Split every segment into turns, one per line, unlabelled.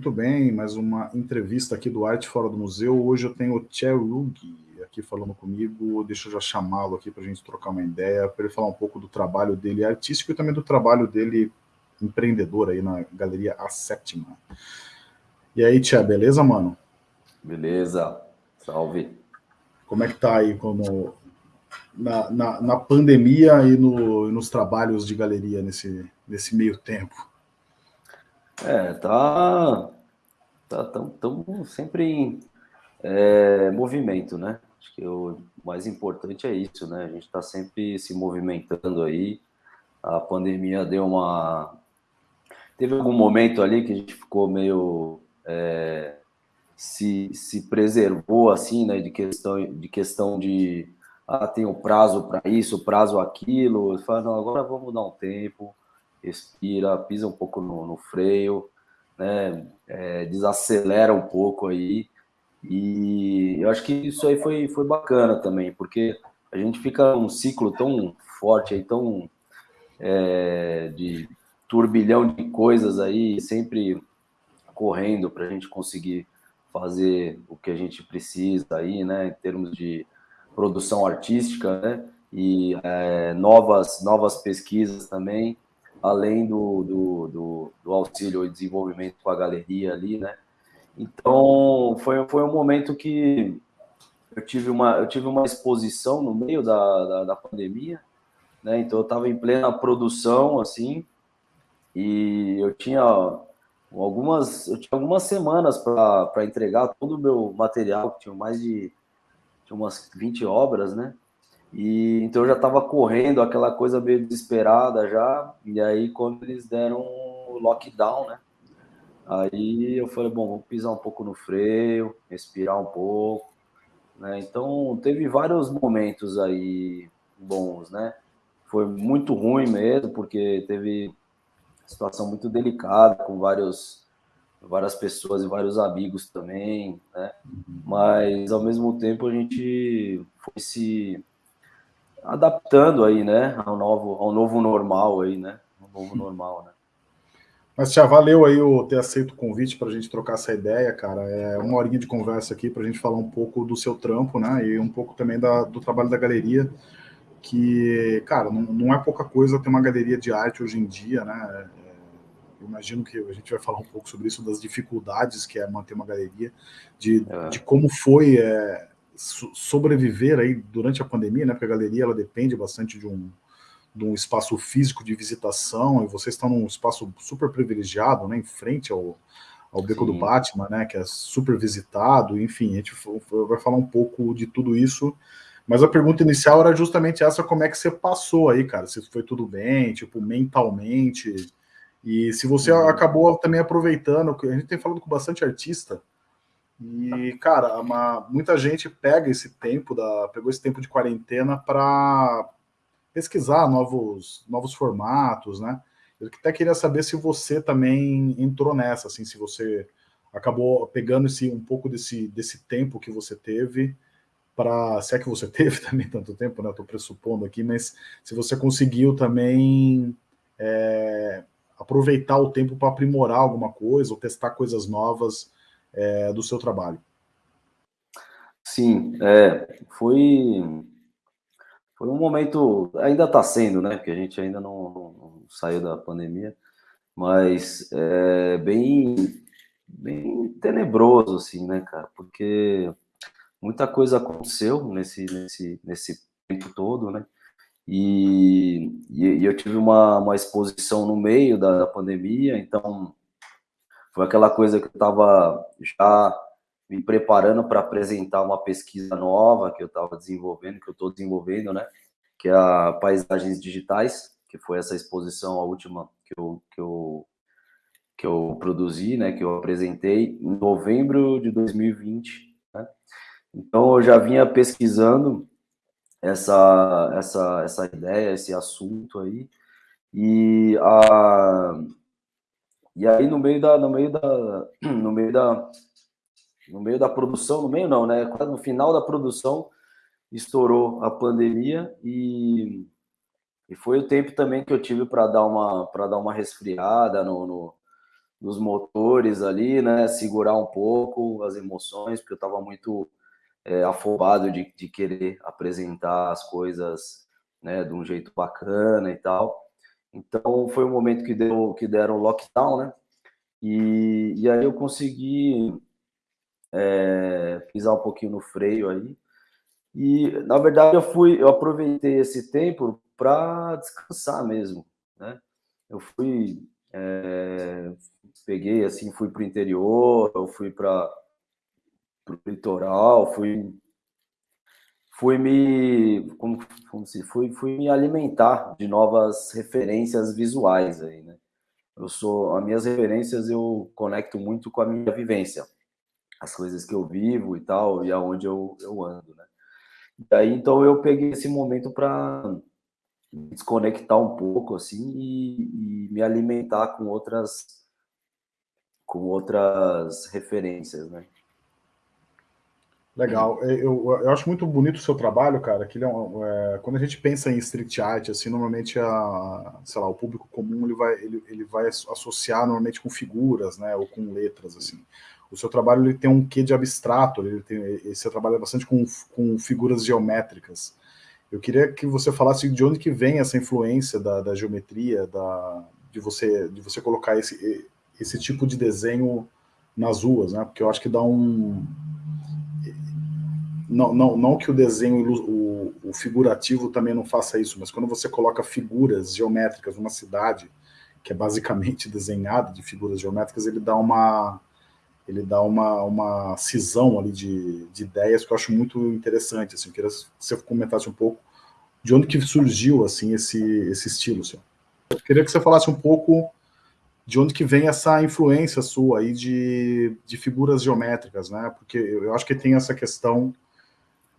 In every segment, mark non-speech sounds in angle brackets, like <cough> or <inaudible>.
muito bem, mais uma entrevista aqui do Arte Fora do Museu. Hoje eu tenho o Cherug aqui falando comigo, deixa eu já chamá-lo aqui para a gente trocar uma ideia, para ele falar um pouco do trabalho dele artístico e também do trabalho dele empreendedor aí na Galeria A Sétima. E aí, Tia, beleza, mano?
Beleza, salve.
Como é que tá aí como, na, na, na pandemia e no, nos trabalhos de galeria nesse, nesse meio tempo?
É, tá. Tá tão, tão sempre em é, movimento, né? Acho que o mais importante é isso, né? A gente está sempre se movimentando aí. A pandemia deu uma. Teve algum momento ali que a gente ficou meio. É, se, se preservou, assim, né? De questão de, questão de ah, tem um prazo para isso, prazo aquilo. Fala, não, agora vamos dar um tempo, respira, pisa um pouco no, no freio, né? É, desacelera um pouco aí. E eu acho que isso aí foi, foi bacana também, porque a gente fica num ciclo tão forte aí, tão é, de turbilhão de coisas aí, sempre correndo para a gente conseguir fazer o que a gente precisa aí, né, em termos de produção artística, né, e é, novas, novas pesquisas também, além do, do, do, do auxílio e desenvolvimento com a galeria ali, né, então, foi, foi um momento que eu tive uma, eu tive uma exposição no meio da, da, da pandemia, né? Então, eu estava em plena produção, assim, e eu tinha algumas, eu tinha algumas semanas para entregar todo o meu material, que tinha mais de tinha umas 20 obras, né? E então eu já estava correndo, aquela coisa meio desesperada já. E aí, quando eles deram o lockdown, né? Aí eu falei, bom, vamos pisar um pouco no freio, respirar um pouco, né? Então teve vários momentos aí bons, né? Foi muito ruim mesmo, porque teve situação muito delicada com vários várias pessoas e vários amigos também, né? Mas ao mesmo tempo a gente foi se adaptando aí, né, ao novo ao novo normal aí, né? Ao novo normal, né?
Mas já valeu aí o ter aceito o convite para a gente trocar essa ideia, cara. É uma horinha de conversa aqui para a gente falar um pouco do seu trampo, né? E um pouco também da, do trabalho da galeria, que, cara, não, não, é pouca coisa ter uma galeria de arte hoje em dia, né? É, eu imagino que a gente vai falar um pouco sobre isso, das dificuldades que é manter uma galeria, de, é. de como foi é, sobreviver aí durante a pandemia, né? Porque a galeria ela depende bastante de um de um espaço físico de visitação, e vocês estão num espaço super privilegiado, né, em frente ao, ao Beco Sim. do Batman, né, que é super visitado, enfim, a gente vai falar um pouco de tudo isso, mas a pergunta inicial era justamente essa, como é que você passou aí, cara, se foi tudo bem, tipo, mentalmente, e se você uhum. acabou também aproveitando, a gente tem falado com bastante artista, e, cara, uma, muita gente pega esse tempo, da, pegou esse tempo de quarentena para pesquisar novos, novos formatos, né? Eu até queria saber se você também entrou nessa, assim, se você acabou pegando esse, um pouco desse, desse tempo que você teve para, se é que você <laughs> teve também tanto tempo, né? Estou pressupondo aqui, mas se você conseguiu também é, aproveitar o tempo para aprimorar alguma coisa ou testar coisas novas é, do seu trabalho.
Sim, é, foi foi um momento, ainda está sendo, né? Porque a gente ainda não, não saiu da pandemia, mas é bem, bem tenebroso, assim, né, cara? Porque muita coisa aconteceu nesse, nesse, nesse tempo todo, né? E, e, eu tive uma, uma exposição no meio da, da pandemia, então foi aquela coisa que eu estava já me preparando para apresentar uma pesquisa nova que eu estava desenvolvendo, que eu estou desenvolvendo, né? Que é a Paisagens Digitais, que foi essa exposição, a última que eu, que eu, que eu produzi, né? Que eu apresentei em novembro de 2020, né? Então, eu já vinha pesquisando essa, essa, essa ideia, esse assunto aí, e a... E aí, no meio da, no meio da, <clears throat> no meio da, no meio da produção, no meio não, né? No final da produção estourou a pandemia e, e foi o tempo também que eu tive para dar uma para dar uma resfriada no, no, dos motores ali, né? Segurar um pouco as emoções, porque eu estava muito é, afobado de, de querer apresentar as coisas né, de um jeito bacana e tal. Então foi um momento que deu que deram lockdown, né? E, e aí eu consegui é, pisar um pouquinho no freio aí. E na verdade eu fui, eu aproveitei esse tempo para descansar mesmo, né? Eu fui, é, peguei assim, fui para o interior, eu fui para o litoral, fui fui me como, como se fui, fui me alimentar de novas referências visuais aí, né? Eu sou as minhas referências eu conecto muito com a minha vivência, as coisas que eu vivo e tal e aonde eu, eu ando, né? E aí então eu peguei esse momento para desconectar um pouco assim e, e, me alimentar com outras com outras referências, né?
Legal. Eu, eu acho muito bonito o seu trabalho, cara, que é, um, é, quando a gente pensa em street art, assim, normalmente a, sei lá, o público comum ele vai, ele, ele vai associar normalmente com figuras, né, ou com letras, assim. O seu trabalho ele tem um quê de abstrato, ele tem, você trabalha bastante com, com figuras geométricas. Eu queria que você falasse de onde que vem essa influência da, da geometria, da, de você de você colocar esse esse tipo de desenho nas ruas, né? Porque eu acho que dá um não, não, não que o desenho, o, o, figurativo também não faça isso, mas quando você coloca figuras geométricas numa cidade, que é basicamente <laughs> desenhada de figuras geométricas, ele dá uma ele dá uma, uma cisão ali de, de ideias que eu acho muito interessante. Assim, eu queria que você comentasse um pouco de onde que surgiu assim esse, esse estilo. Senhor. Eu queria que você falasse um pouco de onde que vem essa influência sua aí de, de figuras geométricas, né? Porque eu acho que tem essa questão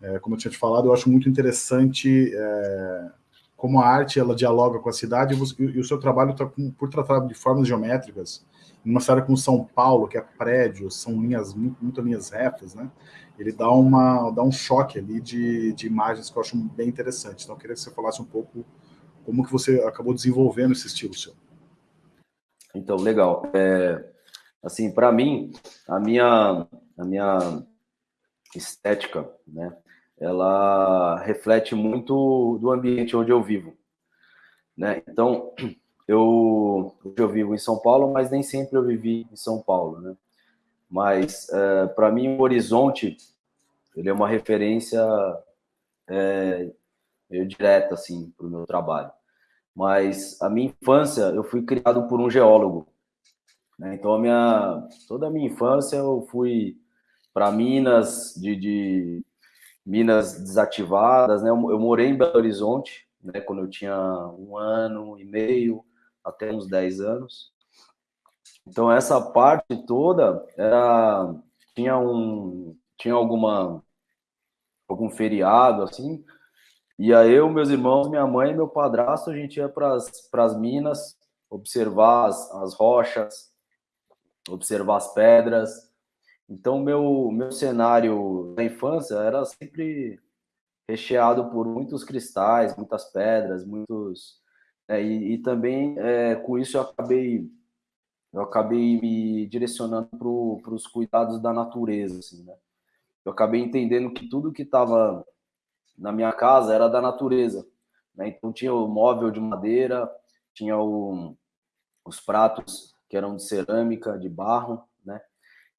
é, como eu tinha te falado, eu acho muito interessante é, como a arte ela dialoga com a cidade e, e o seu trabalho está por tratar de formas geométricas, numa cidade como São Paulo, que é prédio, são linhas, muito, muito linhas retas, né? Ele dá, uma, dá um choque ali de, de imagens que eu acho bem interessante. Então, eu queria que você falasse um pouco como que você acabou desenvolvendo esse estilo seu.
Então, legal. É, assim, para mim, a minha, a minha estética, né? Ela reflete muito do ambiente onde eu vivo, né? Então, <clears throat> eu, eu vivo em São Paulo, mas nem sempre eu vivi em São Paulo, né? Mas, é, para mim, o Horizonte, ele é uma referência é, meio direta, assim, para o meu trabalho. Mas a minha infância, eu fui criado por um geólogo, né? Então, a minha, toda a minha infância eu fui para Minas de, de minas desativadas, né? Eu, morei em Belo Horizonte, né? Quando eu tinha um ano e meio, até uns 10 anos. Então essa parte toda era tinha um tinha alguma algum feriado assim, e aí eu, meus irmãos, minha mãe e meu padrasto, a gente ia para as minas observar as, as rochas, observar as pedras, então, meu, meu cenário da infância era sempre recheado por muitos cristais, muitas pedras, muitos... É, e, e, também, é, com isso, eu acabei, eu acabei me direcionando para os cuidados da natureza, assim, né? Eu acabei entendendo que tudo que estava na minha casa era da natureza, né? Então, tinha o móvel de madeira, tinha o, os pratos que eram de cerâmica, de barro?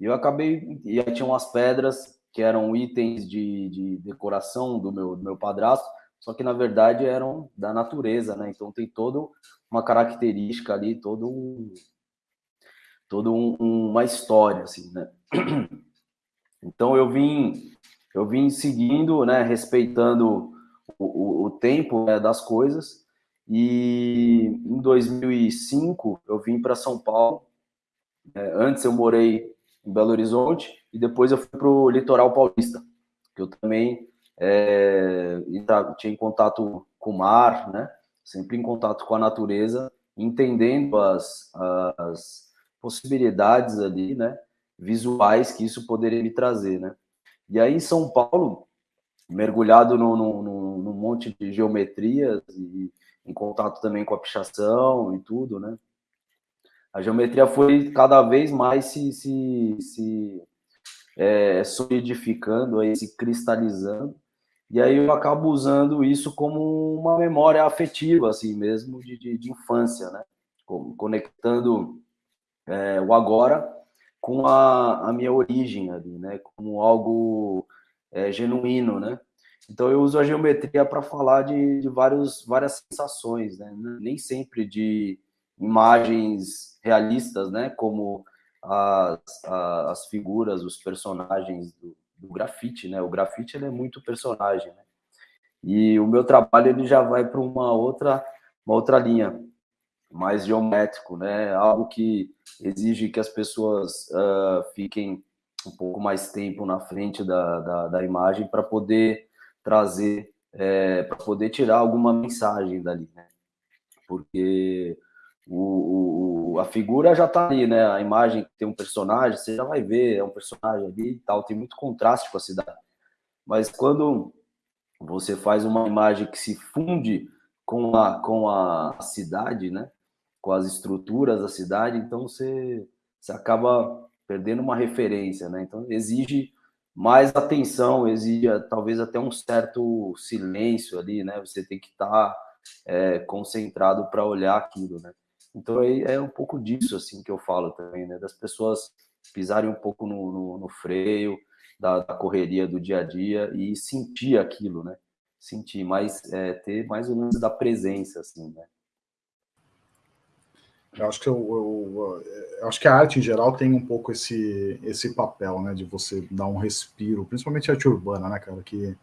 E eu acabei, e aí tinha umas pedras que eram itens de, de decoração do meu, do meu padrasto, só que na verdade eram da natureza, né? Então tem toda uma característica ali, todo um, todo um, uma história, assim, né? <clears throat> Então eu vim, eu vim seguindo, né? Respeitando o, o, o tempo né, das coisas. E em 2005 eu vim para São Paulo. É, antes eu morei em Belo Horizonte, e depois eu fui para o litoral paulista, que eu também é, tinha em contato com o mar, né? sempre em contato com a natureza, entendendo as, as possibilidades ali, né? visuais que isso poderia me trazer. Né? E aí em São Paulo, mergulhado num, num, num monte de geometrias e em contato também com a pichação e tudo, né? A geometria foi cada vez mais se, se, se é, solidificando, aí, se cristalizando, e aí eu acabo usando isso como uma memória afetiva, assim mesmo, de, de, de infância, né? Conectando é, o agora com a, a, minha origem ali, né? Como algo é, genuíno, né? Então eu uso a geometria para falar de, de vários, várias sensações, né? Nem sempre de imagens realistas, né? Como as, as figuras, os personagens do, do grafite, né? O grafite ele é muito personagem, né? E o meu trabalho ele já vai para uma outra, uma outra linha, mais geométrico, né? Algo que exige que as pessoas uh, fiquem um pouco mais tempo na frente da, da, da imagem para poder trazer, é, para poder tirar alguma mensagem dali, né? Porque o, o, a figura já está ali, né? A imagem tem um personagem, você já vai ver, é um personagem ali e tal, tem muito contraste com a cidade. Mas quando você faz uma imagem que se funde com a, com a cidade, né? Com as estruturas da cidade, então você, você acaba perdendo uma referência, né? Então exige mais atenção, exige talvez até um certo silêncio ali, né? Você tem que estar tá, é, concentrado para olhar aquilo, né? Então é, é um pouco disso assim que eu falo também, né? Das pessoas pisarem um pouco no, no, no freio da, da, correria do dia a dia e sentir aquilo, né? Sentir, mais é, ter mais o lance da presença, assim, né?
Eu acho que eu, eu, eu, acho que a arte em geral tem um pouco esse esse papel, né, de você dar um respiro, principalmente a arte urbana, né, cara, que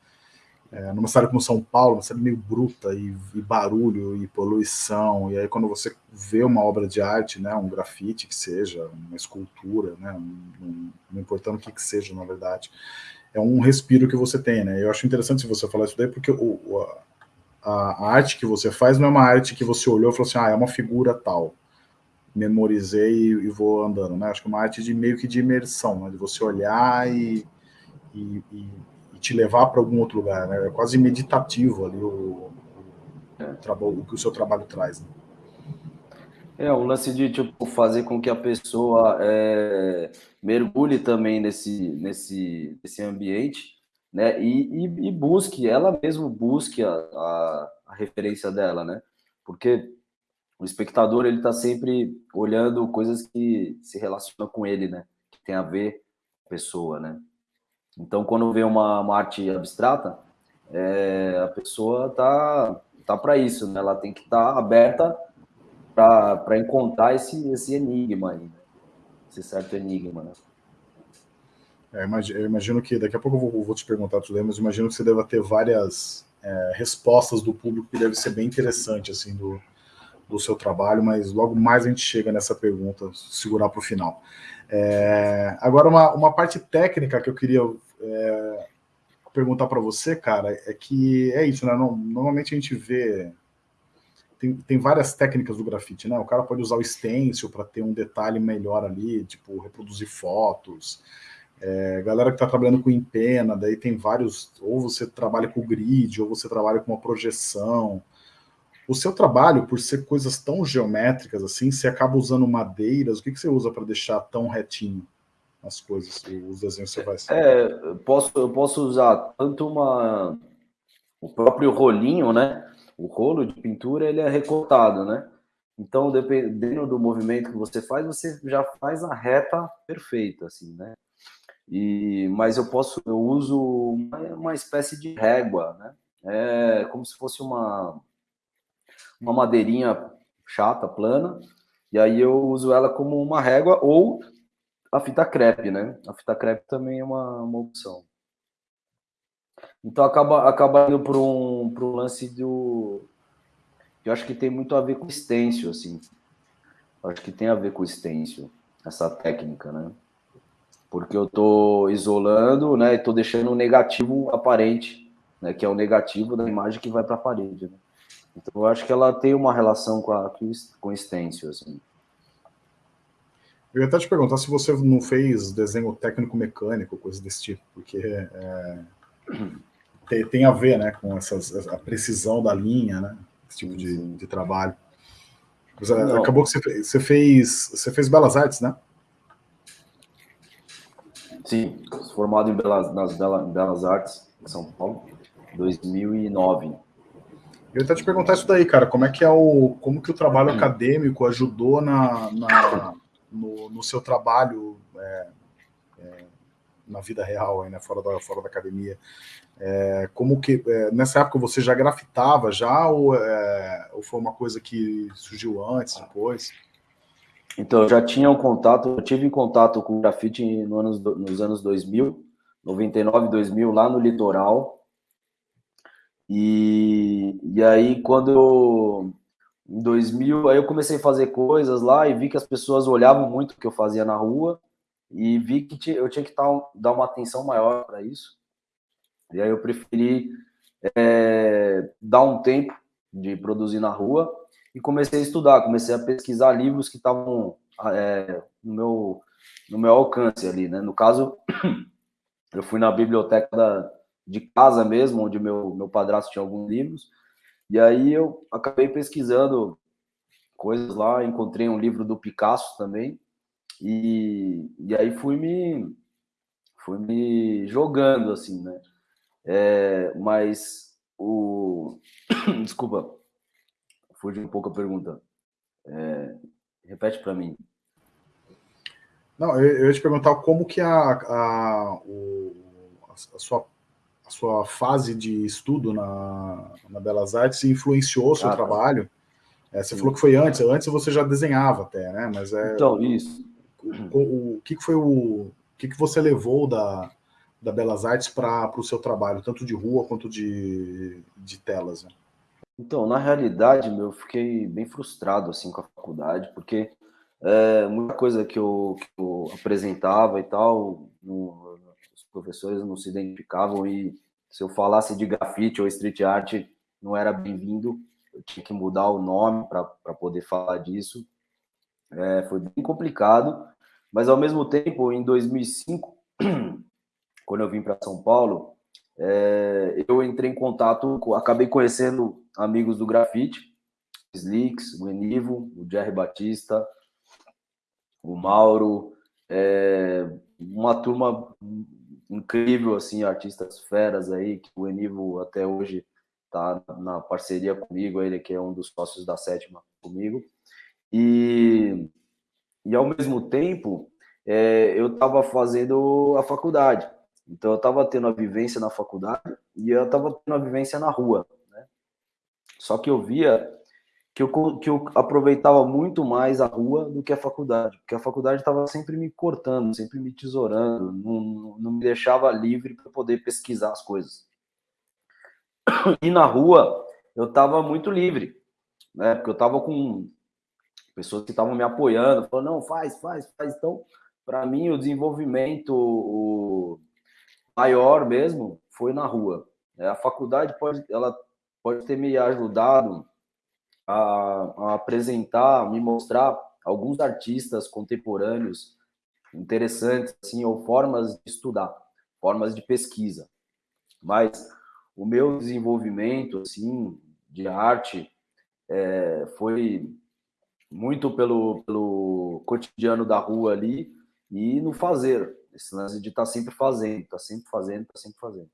é, numa cidade como São Paulo, uma cidade meio bruta e, e, barulho e poluição, e aí quando você vê uma obra de arte, né, um grafite que seja, uma escultura, né, um, um, não importando o que que seja, na verdade, é um respiro que você tem, né, eu acho interessante você falar isso daí, porque o, a, a arte que você faz não é uma arte que você olhou e falou assim, ah, é uma figura tal, memorizei e, e vou andando, né, acho que é uma arte de meio que de imersão, né, de você olhar e, e, e te levar para algum outro lugar, né? É quase meditativo ali o, o, o que o seu trabalho traz. Né?
É, um lance de tipo, fazer com que a pessoa é, mergulhe também nesse, nesse, nesse ambiente, né? E, e, e busque, ela mesmo busque a, a, a, referência dela, né? Porque o espectador ele está sempre olhando coisas que se relacionam com ele, né? Que tem a ver com a pessoa, né? Então, quando vê uma, uma arte abstrata, é, a pessoa tá, tá para isso, né? Ela tem que estar tá aberta para encontrar esse, esse enigma aí, né? esse certo enigma, né?
É, eu imagino que, daqui a pouco eu vou, vou te perguntar tudo mas imagino que você deva ter várias é, respostas do público que deve ser bem interessante, assim, do, do seu trabalho, mas logo mais a gente chega nessa pergunta, segurar para o final. É, agora, uma, uma parte técnica que eu queria é, perguntar para você, cara, é que é isso, né? Normalmente a gente vê. Tem, tem várias técnicas do grafite, né? O cara pode usar o stencil para ter um detalhe melhor ali, tipo, reproduzir fotos. É, galera que está trabalhando com empena, daí tem vários. Ou você trabalha com grid, ou você trabalha com uma projeção. O seu trabalho, por ser coisas tão geométricas assim, você acaba usando madeiras. O que, que você usa para deixar tão retinho? As coisas, os desenhos que você vai
fazer. É, posso, eu posso usar tanto uma o próprio rolinho, né? O rolo de pintura ele é recortado, né? Então, dependendo do movimento que você faz, você já faz a reta perfeita, assim, né? E, mas eu posso, eu uso uma, uma espécie de régua, né? É como se fosse uma, uma madeirinha chata, plana, e aí eu uso ela como uma régua, ou a fita crepe, né? A fita crepe também é uma, uma opção. Então acaba, acaba indo para um, um lance do. Eu acho que tem muito a ver com stencil, assim. Eu acho que tem a ver com stencil, essa técnica, né? Porque eu estou isolando, né? E tô deixando o negativo aparente, né? Que é o negativo da imagem que vai para a parede. Né? Então eu acho que ela tem uma relação com a com stencil, assim.
Eu ia até te perguntar se você não fez desenho técnico-mecânico, coisa desse tipo, porque é, tem, tem, a ver né, com essas, a precisão da linha, né, esse tipo de, de trabalho. Não. Acabou que você fez, você fez, você fez Belas Artes, né?
Sim, formado em Belas, nas Belas Artes, em São Paulo, 2009.
Eu ia até te perguntar isso daí, cara, como é que é o, como que o trabalho acadêmico ajudou na, na no, no, seu trabalho é, é, na vida real, aí, né, fora da, fora da academia? É, como que é, nessa época você já grafitava já ou, é, ou, foi uma coisa que surgiu antes, depois?
Então, eu já tinha um contato, eu tive contato com grafite no anos, nos anos 2000, 99, 2000, lá no litoral, e, e aí, quando eu, em 2000, aí eu comecei a fazer coisas lá e vi que as pessoas olhavam muito o que eu fazia na rua e vi que eu tinha que dar uma atenção maior para isso. E aí eu preferi é, dar um tempo de produzir na rua e comecei a estudar, comecei a pesquisar livros que estavam é, no, meu, no meu alcance ali, né? No caso, <clears throat> eu fui na biblioteca da, de casa mesmo, onde meu, meu padrasto tinha alguns livros. E aí eu acabei pesquisando coisas lá, encontrei um livro do Picasso também. E, e aí fui me fui me jogando assim, né? É, mas o <coughs> desculpa, fugi um pouco a pergunta. É, repete para mim.
Não, eu, eu ia te perguntar como que a, a, o, a sua sua fase de estudo na, na Belas Artes influenciou o seu ah, tá. trabalho? É, você sim. falou que foi antes, antes você já desenhava até, né? Mas é,
então, isso.
O, o, o que, que foi o, o que, que você levou da, da Belas Artes para o seu trabalho, tanto de rua quanto de, de telas? Né?
Então, na realidade, meu, eu fiquei bem frustrado assim com a faculdade, porque é, muita coisa que eu, que eu apresentava e tal, no, professores não se identificavam e se eu falasse de grafite ou street art não era bem-vindo, eu tinha que mudar o nome para poder falar disso. É, foi bem complicado, mas ao mesmo tempo, em 2005, <clears throat> quando eu vim para São Paulo, é, eu entrei em contato, acabei conhecendo amigos do grafite, Slicks, o Enivo, o Jerry Batista, o Mauro, é, uma turma incrível, assim, artistas feras aí, que o Enivo até hoje tá na parceria comigo, ele que é um dos sócios da Sétima comigo. E, e ao mesmo tempo, é, eu estava fazendo a faculdade. Então, eu estava tendo a vivência na faculdade e eu estava tendo a vivência na rua. Né? Só que eu via que eu, que eu aproveitava muito mais a rua do que a faculdade, porque a faculdade estava sempre me cortando, sempre me tesourando, não, não me deixava livre para poder pesquisar as coisas. E na rua eu estava muito livre, né? Porque eu estava com pessoas que estavam me apoiando, falando, não, faz, faz, faz. Então, para mim, o desenvolvimento maior mesmo foi na rua. A faculdade pode, ela pode ter me ajudado a, a apresentar, me mostrar alguns artistas contemporâneos interessantes, assim, ou formas de estudar, formas de pesquisa. Mas o meu desenvolvimento, assim, de arte é, foi muito pelo, pelo cotidiano da rua ali e no fazer, esse lance de estar tá sempre fazendo, estar tá sempre fazendo, estar tá sempre fazendo.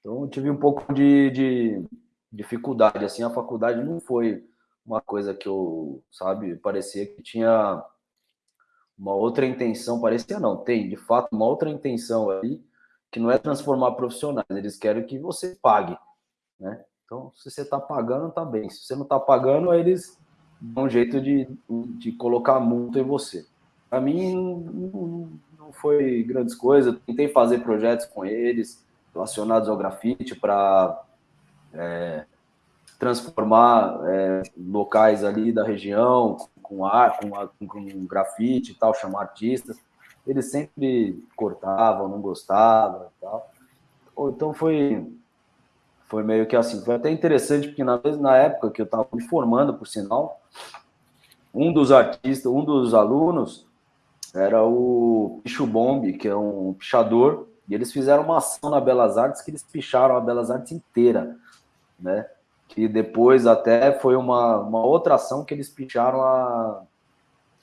Então, eu tive um pouco de, de dificuldade, assim, a faculdade não foi uma coisa que eu, sabe, parecia que tinha uma outra intenção, parecia não, tem de fato uma outra intenção ali, que não é transformar profissionais, eles querem que você pague, né? Então, se você está pagando, tá bem. Se você não está pagando, eles dão um jeito de, de colocar multa em você. Para mim, não, não foi grandes coisas. Tentei fazer projetos com eles relacionados ao grafite para é, transformar é, locais ali da região com ar, com, com, com grafite e tal, chamar artistas. Eles sempre cortavam, não gostavam e tal. Então foi foi meio que assim, foi até interessante porque na, na época que eu estava me formando, por sinal, um dos artistas, um dos alunos era o Picho Bomb, que é um pichador, e eles fizeram uma ação na Belas Artes que eles picharam a Belas Artes inteira, né? Que depois até foi uma, uma outra ação que eles picharam a,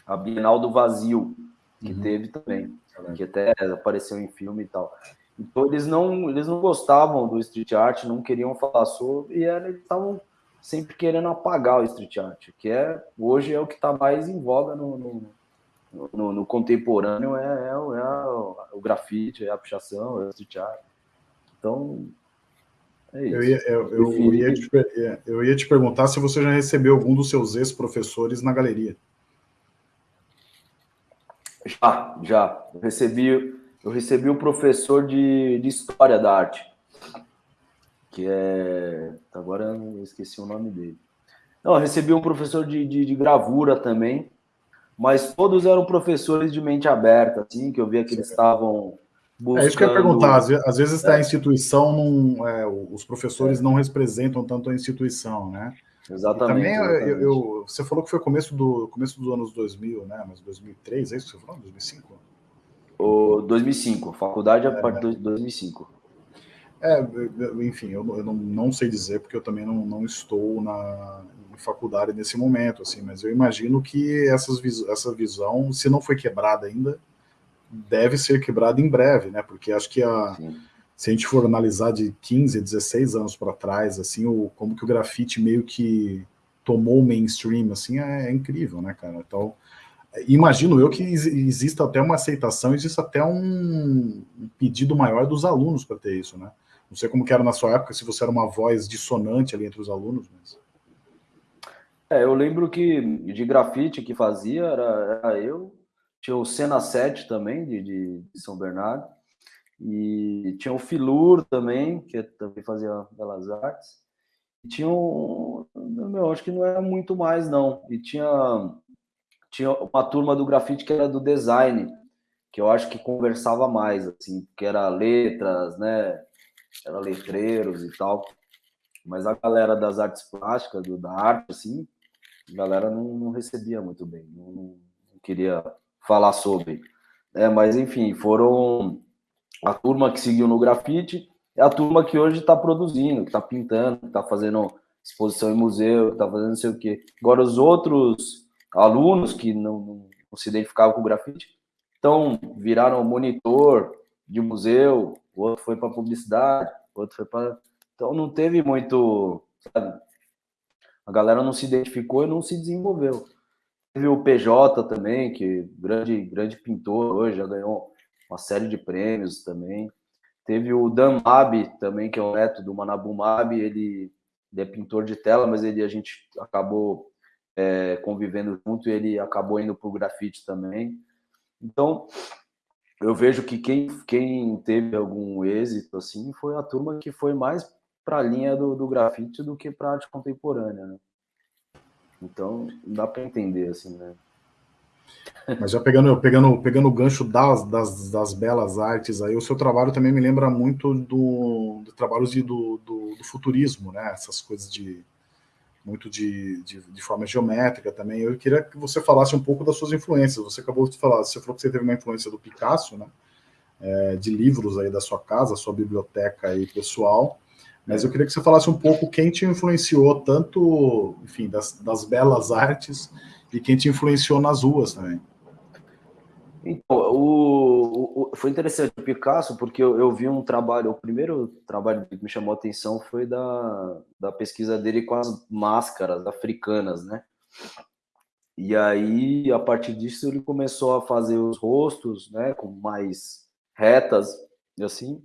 a Bienal do Vazio, que uhum. teve também, que até apareceu em filme e tal. Então eles não, eles não gostavam do street art, não queriam falar sobre, e eles estavam sempre querendo apagar o street art, que é hoje é o que está mais em voga no, no, no, no contemporâneo, é, é, é o grafite, é a pichação, é o street art. Então,
é eu, ia, eu, eu, ia te, é, eu ia te perguntar se você já recebeu algum dos seus ex-professores na galeria.
Já, já. Eu recebi, eu recebi o professor de, de História da Arte, que é... Agora eu esqueci o nome dele. Não, eu recebi um professor de, de, de gravura também, mas todos eram professores de mente aberta, assim, que eu via que eles estavam
Buscando... É isso que eu ia perguntar. Às vezes é. a instituição não. É, os professores não representam tanto a instituição, né?
Exatamente.
E também
exatamente.
Eu, eu, você falou que foi começo, do, começo dos anos 2000, né? Mas 2003, é isso que você falou? 2005?
O 2005, faculdade é, a partir de 2005.
É, enfim, eu, eu não, não, sei dizer, porque eu também não, não estou na em faculdade nesse momento, assim, mas eu imagino que essas, essa visão, se não foi quebrada ainda, deve ser quebrado em breve, né? Porque acho que a, se a gente for analisar de 15, 16 anos para trás, assim, o, como que o grafite meio que tomou o mainstream, assim, é, é incrível, né, cara? Então, imagino eu que exista até uma aceitação, existe até um, um pedido maior dos alunos para ter isso, né? Não sei como que era na sua época, se você era uma voz dissonante ali entre os alunos, mas...
É, eu lembro que de grafite que fazia era, era eu, tinha o Cena 7 também, de, de, São Bernardo, e tinha o Filur também, que também fazia Belas Artes, e tinha um, meu, acho que não era muito mais não, e tinha, tinha uma turma do grafite que era do design, que eu acho que conversava mais, assim, que era letras, né, era letreiros e tal, mas a galera das artes plásticas, do, da arte, assim, a galera não, não recebia muito bem, não, não queria falar sobre. É, mas, enfim, foram a turma que seguiu no grafite, é a turma que hoje está produzindo, que está pintando, que está fazendo exposição em museu, está fazendo não sei o quê. Agora, os outros alunos que não, não, não se identificavam com o grafite, então viraram monitor de museu, o outro foi para publicidade, o outro foi para. Então não teve muito. Sabe? A galera não se identificou e não se desenvolveu. Teve o PJ também, que grande, grande pintor hoje, já ganhou uma série de prêmios também. Teve o Dan Mab também, que é o neto do Manabu Mab, ele, ele é pintor de tela, mas ele a gente acabou é, convivendo junto e ele acabou indo para o grafite também. Então, eu vejo que quem, quem teve algum êxito assim foi a turma que foi mais para a linha do, do grafite do que para arte contemporânea, né? Então, dá para entender, assim, né?
Mas já pegando, pegando, pegando o gancho das, das, das, belas artes aí, o seu trabalho também me lembra muito do, do trabalhos de, do, do, do, futurismo, né? Essas coisas de muito de, de, de, forma geométrica também. Eu queria que você falasse um pouco das suas influências. Você acabou de falar, você falou que você teve uma influência do Picasso, né? É, de livros aí da sua casa, sua biblioteca aí pessoal. Mas eu queria que você falasse um pouco quem te influenciou, tanto, enfim, das, das belas artes e quem te influenciou nas ruas também.
Então, o, o, foi interessante o Picasso, porque eu, eu, vi um trabalho, o primeiro trabalho que me chamou a atenção foi da, da pesquisa dele com as máscaras africanas, né? E aí, a partir disso, ele começou a fazer os rostos, né, com mais retas, assim,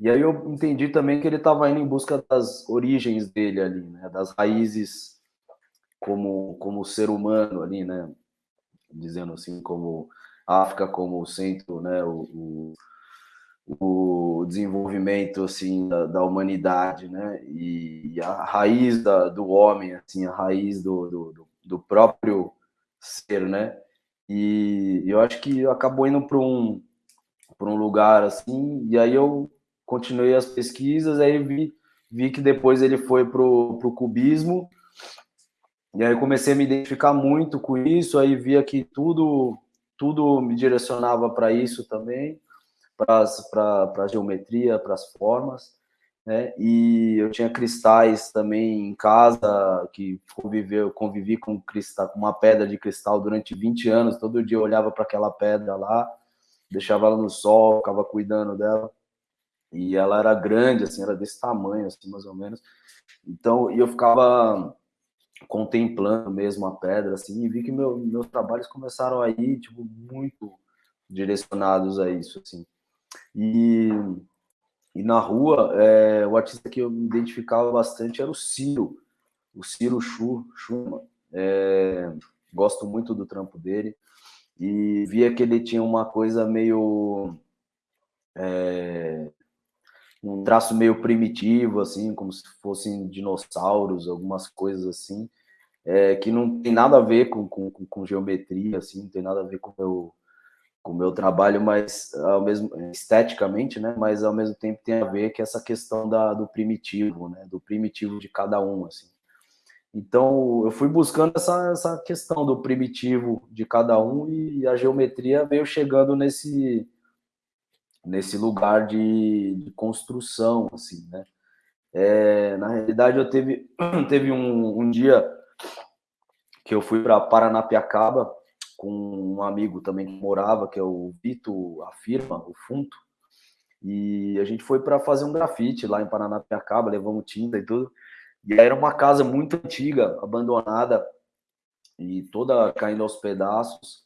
e aí eu entendi também que ele estava indo em busca das origens dele ali, né? Das raízes como, como ser humano ali, né? Dizendo assim, como África como centro, né? O, o, o desenvolvimento, assim, da, da, humanidade, né? E, a raiz da, do homem, assim, a raiz do, do, do próprio ser, né? E eu acho que acabou indo para um, um lugar assim, e aí eu continuei as pesquisas, aí vi, vi que depois ele foi para o cubismo, e aí comecei a me identificar muito com isso, aí via que tudo, tudo me direcionava para isso também, para a geometria, para as formas, né? E eu tinha cristais também em casa, que conviveu, convivi com cristal, com uma pedra de cristal durante 20 anos. Todo dia eu olhava para aquela pedra lá, deixava ela no sol, ficava cuidando dela. E ela era grande, assim, era desse tamanho, assim, mais ou menos. Então, eu ficava contemplando mesmo a pedra, assim, e vi que meu, meus trabalhos começaram aí, tipo, muito direcionados a isso, assim. E e na rua, é, o artista que eu me identificava bastante era o Ciro, o Ciro Schu, Schumann. É, gosto muito do trampo dele. E via que ele tinha uma coisa meio. É, um traço meio primitivo, assim, como se fossem dinossauros, algumas coisas assim, é, que não tem nada a ver com, com, com geometria, assim, não tem nada a ver com o meu com o meu trabalho, mas ao mesmo esteticamente, né? Mas ao mesmo tempo tem a ver com essa questão da, do primitivo, né? Do primitivo de cada um, assim. Então eu fui buscando essa, essa questão do primitivo de cada um e a geometria veio chegando nesse nesse lugar de, de construção, assim, né? É, na realidade eu teve <clears throat> teve um, um dia que eu fui para Paranapiacaba com um amigo também que morava, que é o Vito Afirma, o Funto, e a gente foi para fazer um grafite lá em Paranapiacaba, levamos tinta e tudo, e era uma casa muito antiga, abandonada, e toda caindo aos pedaços,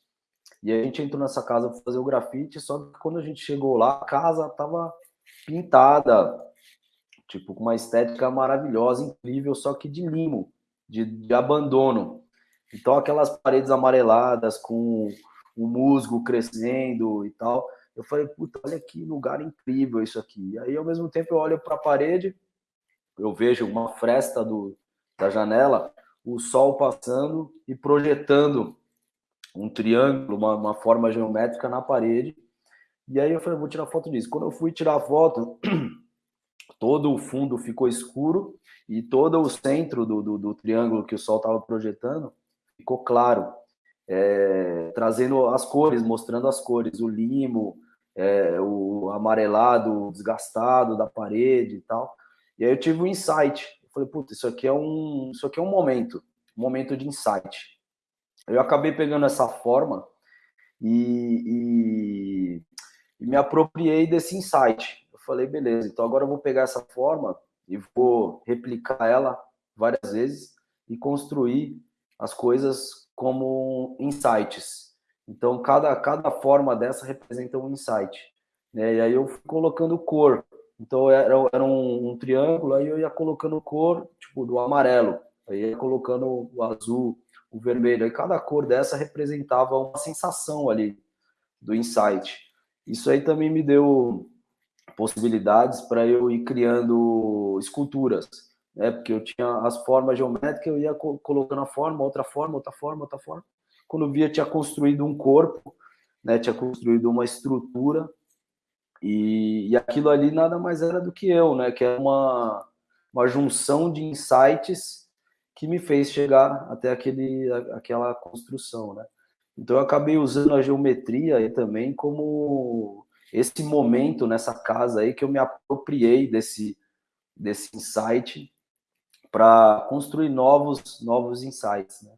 e a gente entrou nessa casa para fazer o grafite, só que quando a gente chegou lá, a casa estava pintada, tipo, com uma estética maravilhosa, incrível, só que de limo, de, de abandono. Então, aquelas paredes amareladas com o musgo crescendo e tal. Eu falei, puta, olha que lugar incrível isso aqui. E aí, ao mesmo tempo, eu olho para a parede, eu vejo uma fresta do, da janela, o sol passando e projetando um triângulo, uma, uma forma geométrica na parede. E aí eu falei, vou tirar foto disso. Quando eu fui tirar a foto, <clears throat> todo o fundo ficou escuro e todo o centro do, do, do triângulo que o sol estava projetando ficou claro, é, trazendo as cores, mostrando as cores, o limo, é, o amarelado, desgastado da parede e tal. E aí eu tive um insight. Eu falei, puta, isso aqui é um, isso aqui é um momento, um momento de insight. Eu acabei pegando essa forma e, e, e me apropriei desse insight. Eu falei, beleza, então agora eu vou pegar essa forma e vou replicar ela várias vezes e construir as coisas como insights. Então, cada, cada forma dessa representa um insight. Né? E aí eu fui colocando cor. Então, era, era um, um, triângulo, aí eu ia colocando cor, tipo, do amarelo. Aí ia colocando o azul, o vermelho. Aí cada cor dessa representava uma sensação ali do insight. Isso aí também me deu possibilidades para eu ir criando esculturas né? Porque eu tinha as formas geométricas, eu ia colocando a forma, outra forma, outra forma, outra forma. Quando eu via, tinha construído um corpo, né? Tinha construído uma estrutura e, e aquilo ali nada mais era do que eu, né? Que é uma uma junção de insights que me fez chegar até aquele aquela construção, né? Então eu acabei usando a geometria aí também como esse momento nessa casa aí que eu me apropriei desse desse insight para construir novos, novos insights. Né?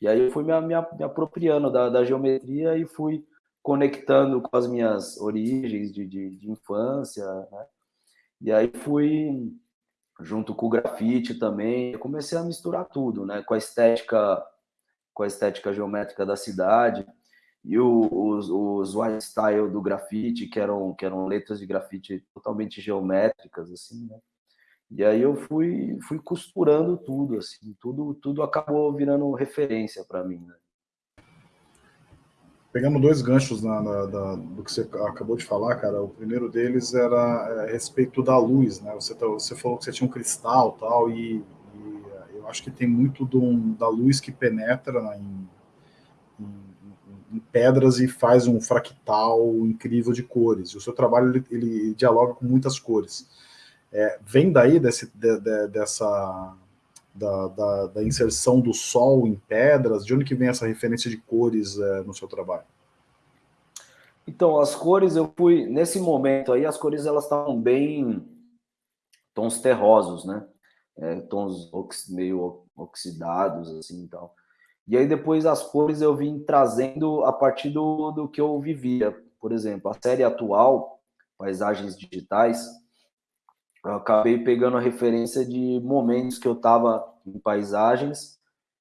E aí eu fui me, me, me apropriando da, da, geometria e fui conectando com as minhas origens de, de, de infância. Né? E aí fui, junto com o grafite também, comecei a misturar tudo, né? com a estética com a estética geométrica da cidade e o, os, os white style do grafite, que eram, que eram letras de grafite totalmente geométricas, assim, né? E aí eu fui, fui costurando tudo, assim, tudo, tudo acabou virando referência para mim. Né?
Pegamos dois ganchos na, na, na, do que você acabou de falar, cara. O primeiro deles era é, a respeito da luz, né? Você, tá, você falou que você tinha um cristal tal, e, e eu acho que tem muito do, da luz que penetra né, em, em, em, pedras e faz um fractal incrível de cores. E o seu trabalho ele, ele dialoga com muitas cores. É, vem daí desse, de, de, dessa da, da, da, inserção do sol em pedras? De onde que vem essa referência de cores é, no seu trabalho?
Então, as cores eu fui nesse momento aí, as cores elas estavam bem tons terrosos, né? É, tons ox, meio oxidados, assim, tal. E aí depois as cores eu vim trazendo a partir do, do que eu vivia. Por exemplo, a série atual, Paisagens Digitais, eu acabei pegando a referência de momentos que eu estava em paisagens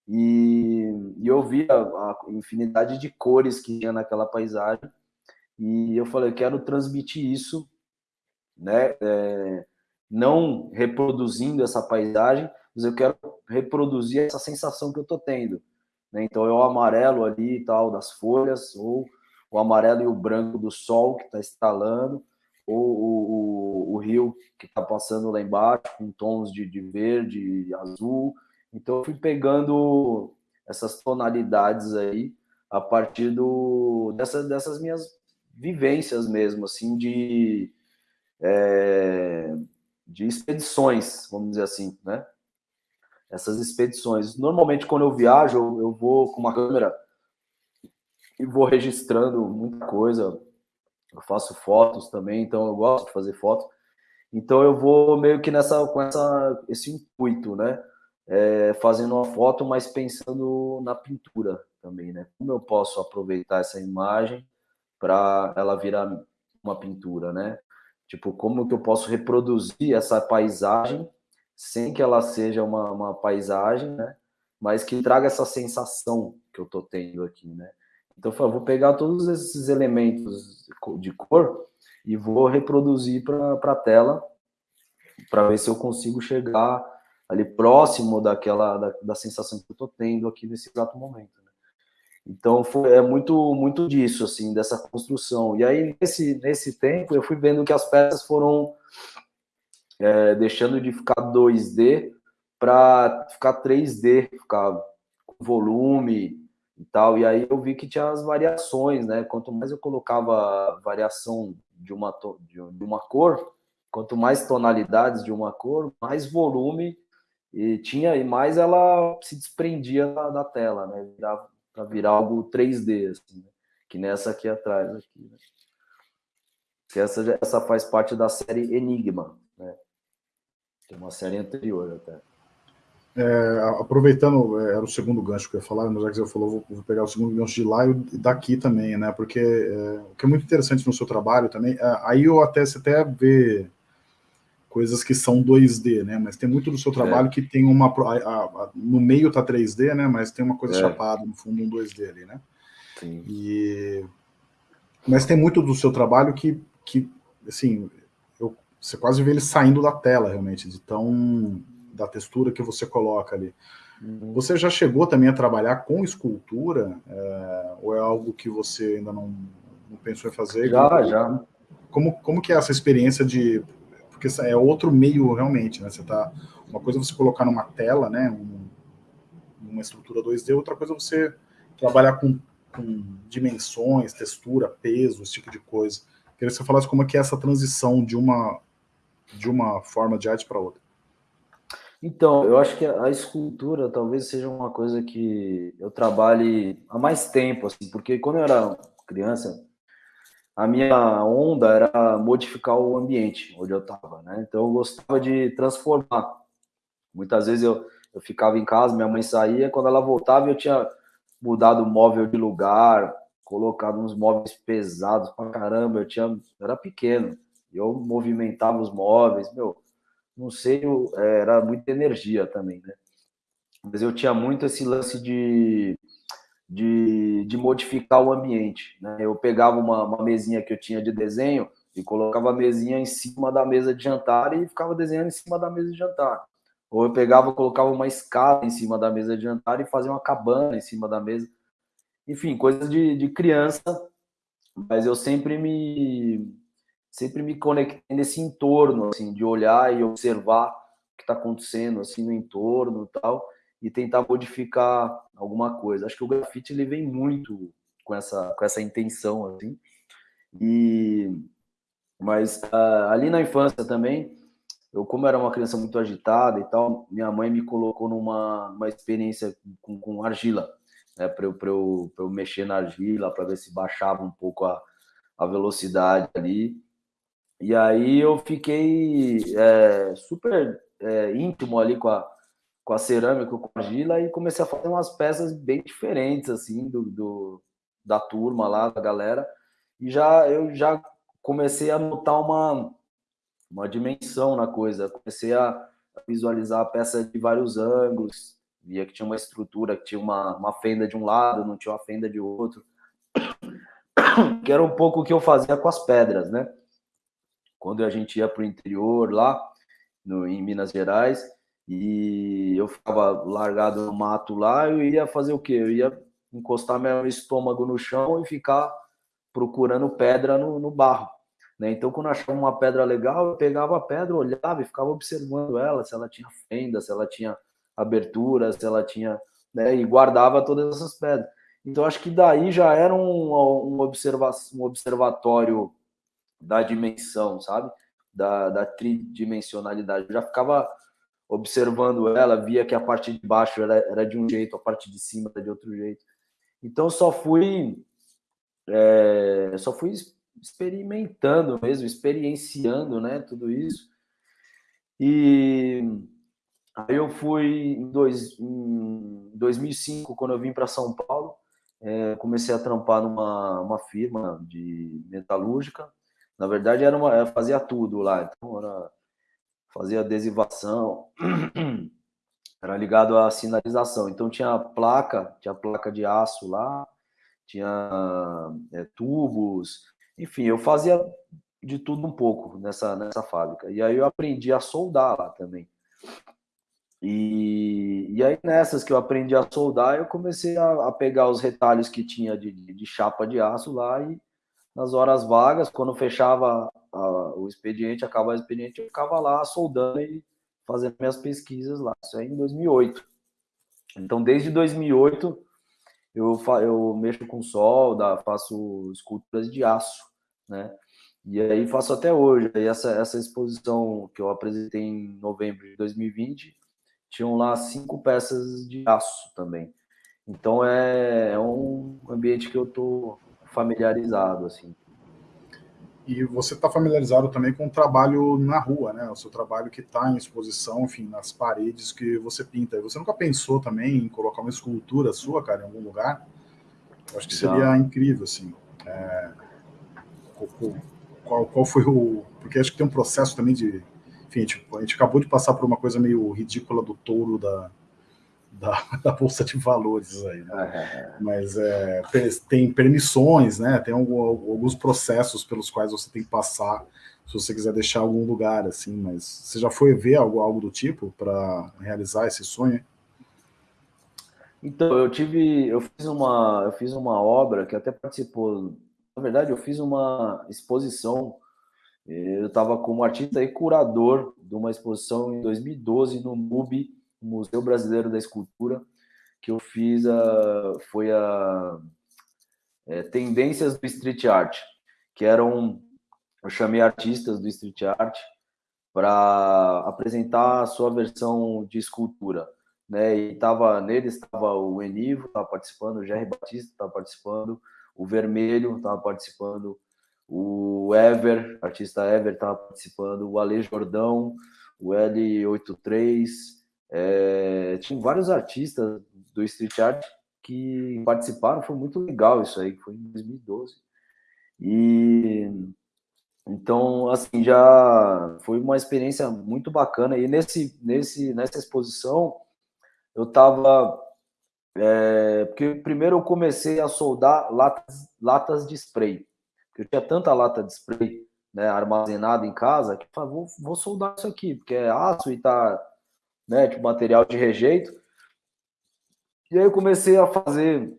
e, e eu via a infinidade de cores que tinha naquela paisagem e eu falei, eu quero transmitir isso, né? É, não reproduzindo essa paisagem, mas eu quero reproduzir essa sensação que eu estou tendo. Né? Então é o amarelo ali tal das folhas, ou o amarelo e o branco do sol que está estalando, ou o rio que está passando lá embaixo com tons de, de verde, azul. Então fui pegando essas tonalidades aí a partir do, dessa, dessas minhas vivências mesmo, assim, de, é, de expedições, vamos dizer assim, né? Essas expedições. Normalmente, quando eu viajo, eu vou com uma câmera e vou registrando muita coisa. Eu faço fotos também, então eu gosto de fazer fotos. Então eu vou meio que nessa com essa esse intuito, né? É, fazendo uma foto, mas pensando na pintura também, né? Como eu posso aproveitar essa imagem para ela virar uma pintura, né? Tipo, como que eu posso reproduzir essa paisagem sem que ela seja uma, uma paisagem, né? Mas que traga essa sensação que eu tô tendo aqui, né? Então, eu vou pegar todos esses elementos de cor e vou reproduzir para a tela para ver se eu consigo chegar ali próximo daquela da, da sensação que eu estou tendo aqui nesse exato momento. Né? Então foi, é muito muito disso assim dessa construção. E aí nesse nesse tempo eu fui vendo que as peças foram é, deixando de ficar 2D para ficar 3D, ficar com volume e tal. E aí eu vi que tinha as variações, né? Quanto mais eu colocava variação de uma de uma cor, quanto mais tonalidades de uma cor, mais volume e tinha e mais ela se desprendia da, da tela, né? Para virar algo 3D, assim, né? que nessa aqui atrás. Aqui, né? que essa, essa faz parte da série Enigma, né? que é uma série anterior até.
É, aproveitando, é, era o segundo gancho que eu ia falar, mas já que você falou, vou, vou, pegar o segundo gancho de lá e daqui também, né? Porque é, o que é muito interessante no seu trabalho também, é, aí eu até, você até vê coisas que são 2D, né? Mas tem muito do seu trabalho é. que tem uma. A, a, no meio tá 3D, né? Mas tem uma coisa é. chapada no fundo, um 2D ali, né? Sim. E, mas tem muito do seu trabalho que, que assim, eu, você quase vê ele saindo da tela, realmente, de tão. Da textura que você coloca ali. Uhum. Você já chegou também a trabalhar com escultura? É, ou é algo que você ainda não, não pensou em fazer?
Já, como, já.
Como, como que é essa experiência de porque é outro meio realmente, né? Você tá, uma coisa é você colocar numa tela, né? Um, uma estrutura 2D, outra coisa é você trabalhar com, com, dimensões, textura, peso, esse tipo de coisa. Queria que você falasse como é que é essa transição de uma, de uma forma de arte para outra.
Então, eu acho que a escultura talvez seja uma coisa que eu trabalhe há mais tempo, assim, porque quando eu era criança, a minha onda era modificar o ambiente onde eu estava, né? Então eu gostava de transformar. Muitas vezes eu, eu ficava em casa, minha mãe saía, quando ela voltava eu tinha mudado o móvel de lugar, colocado uns móveis pesados pra caramba, eu tinha, eu era pequeno, eu movimentava os móveis, meu, não sei, eu, era muita energia também, né? Mas eu tinha muito esse lance de de, de modificar o ambiente. Né? Eu pegava uma, uma mesinha que eu tinha de desenho e colocava a mesinha em cima da mesa de jantar e ficava desenhando em cima da mesa de jantar. Ou eu pegava, colocava uma escada em cima da mesa de jantar e fazia uma cabana em cima da mesa. Enfim, coisas de, de criança, mas eu sempre me sempre me conectei nesse entorno, assim, de olhar e observar o que está acontecendo assim no entorno e tal e tentar modificar alguma coisa. Acho que o grafite ele vem muito com essa, com essa intenção, assim. E, mas uh, ali na infância também, eu como era uma criança muito agitada e tal, minha mãe me colocou numa uma experiência com, com argila, né, para eu, eu, eu mexer na argila, para ver se baixava um pouco a, a velocidade ali. E aí eu fiquei é, super é, íntimo ali com a, com a cerâmica, com a argila, e comecei a fazer umas peças bem diferentes, assim, do, do da turma lá, da galera. E já eu já comecei a notar uma, uma dimensão na coisa. Comecei a visualizar a peça de vários ângulos, via que tinha uma estrutura, que tinha uma, uma fenda de um lado, não tinha uma fenda de outro. <coughs> Que era um pouco o que eu fazia com as pedras, né? Quando a gente ia para o interior lá, no, em Minas Gerais, e eu ficava largado no mato lá, eu ia fazer o quê? Eu ia encostar meu estômago no chão e ficar procurando pedra no, no barro. Né? Então, quando achava uma pedra legal, eu pegava a pedra, olhava e ficava observando ela, se ela tinha fenda, se ela tinha abertura, se ela tinha. Né? E guardava todas essas pedras. Então, acho que daí já era um, um, observa um observatório da dimensão, sabe? Da, da tridimensionalidade. Eu já ficava observando ela, via que a parte de baixo era, era de um jeito, a parte de cima era de outro jeito. Então, só fui. É, só fui experimentando mesmo, experienciando, né, tudo isso. E aí eu fui em, dois, em 2005, quando eu vim para São Paulo, é, comecei a trampar numa uma firma de metalúrgica. Na verdade, era uma, fazia tudo lá. Então, era, fazia adesivação, <clears throat> era ligado à sinalização. Então, tinha placa, tinha placa de aço lá, tinha é, tubos, enfim, eu fazia de tudo um pouco nessa, nessa fábrica. E aí eu aprendi a soldar lá também. E, e aí nessas que eu aprendi a soldar, eu comecei a, a pegar os retalhos que tinha de, de, chapa de aço lá e nas horas vagas, quando fechava a, o expediente, acabava o expediente, eu ficava lá soldando e fazendo minhas pesquisas lá. Isso aí em 2008. Então, desde 2008, eu, eu mexo com solda, faço esculturas de aço né? E aí faço até hoje. E essa, essa exposição que eu apresentei em novembro de 2020, tinham lá cinco peças de aço também. Então é, é um ambiente que eu estou familiarizado, assim.
E você está familiarizado também com o trabalho na rua, né? O seu trabalho que está em exposição, enfim, nas paredes que você pinta. E você nunca pensou também em colocar uma escultura sua, cara, em algum lugar? Eu acho que seria incrível, assim. É qual, qual foi o. Porque acho que tem um processo também de. Enfim, tipo, a gente acabou de passar por uma coisa meio ridícula do touro da, da, <laughs> da Bolsa de Valores aí, né? Mas é, tem permissões, né? Tem alguns processos pelos quais você tem que passar se você quiser deixar algum lugar, assim, mas você já foi ver algo, algo do tipo para realizar esse sonho?
Então, eu tive, eu fiz uma, eu fiz uma obra que até participou na verdade, eu fiz uma exposição. Eu estava como artista e curador de uma exposição em 2012 no MUBI, Museu Brasileiro da Escultura, que eu fiz a, foi a é, Tendências do Street Art, que eram, eu chamei artistas do Street Art para apresentar a sua versão de escultura. Né? E tava, neles estava o Enivo, estava participando, o Jerry Batista estava participando, o Vermelho estava participando, o Ever, artista Ever estava participando, o Ale Jordão, o L83, é, tinha vários artistas do Street Art que participaram, foi muito legal isso aí, foi em 2012. E então, assim, já foi uma experiência muito bacana. E nesse, nesse, nessa exposição, eu estava é, porque primeiro eu comecei a soldar latas, latas de spray. Eu tinha tanta lata de spray né, armazenada em casa que eu falei, vou, vou soldar isso aqui, porque é aço e tá né, tipo, material de rejeito. E aí eu comecei a fazer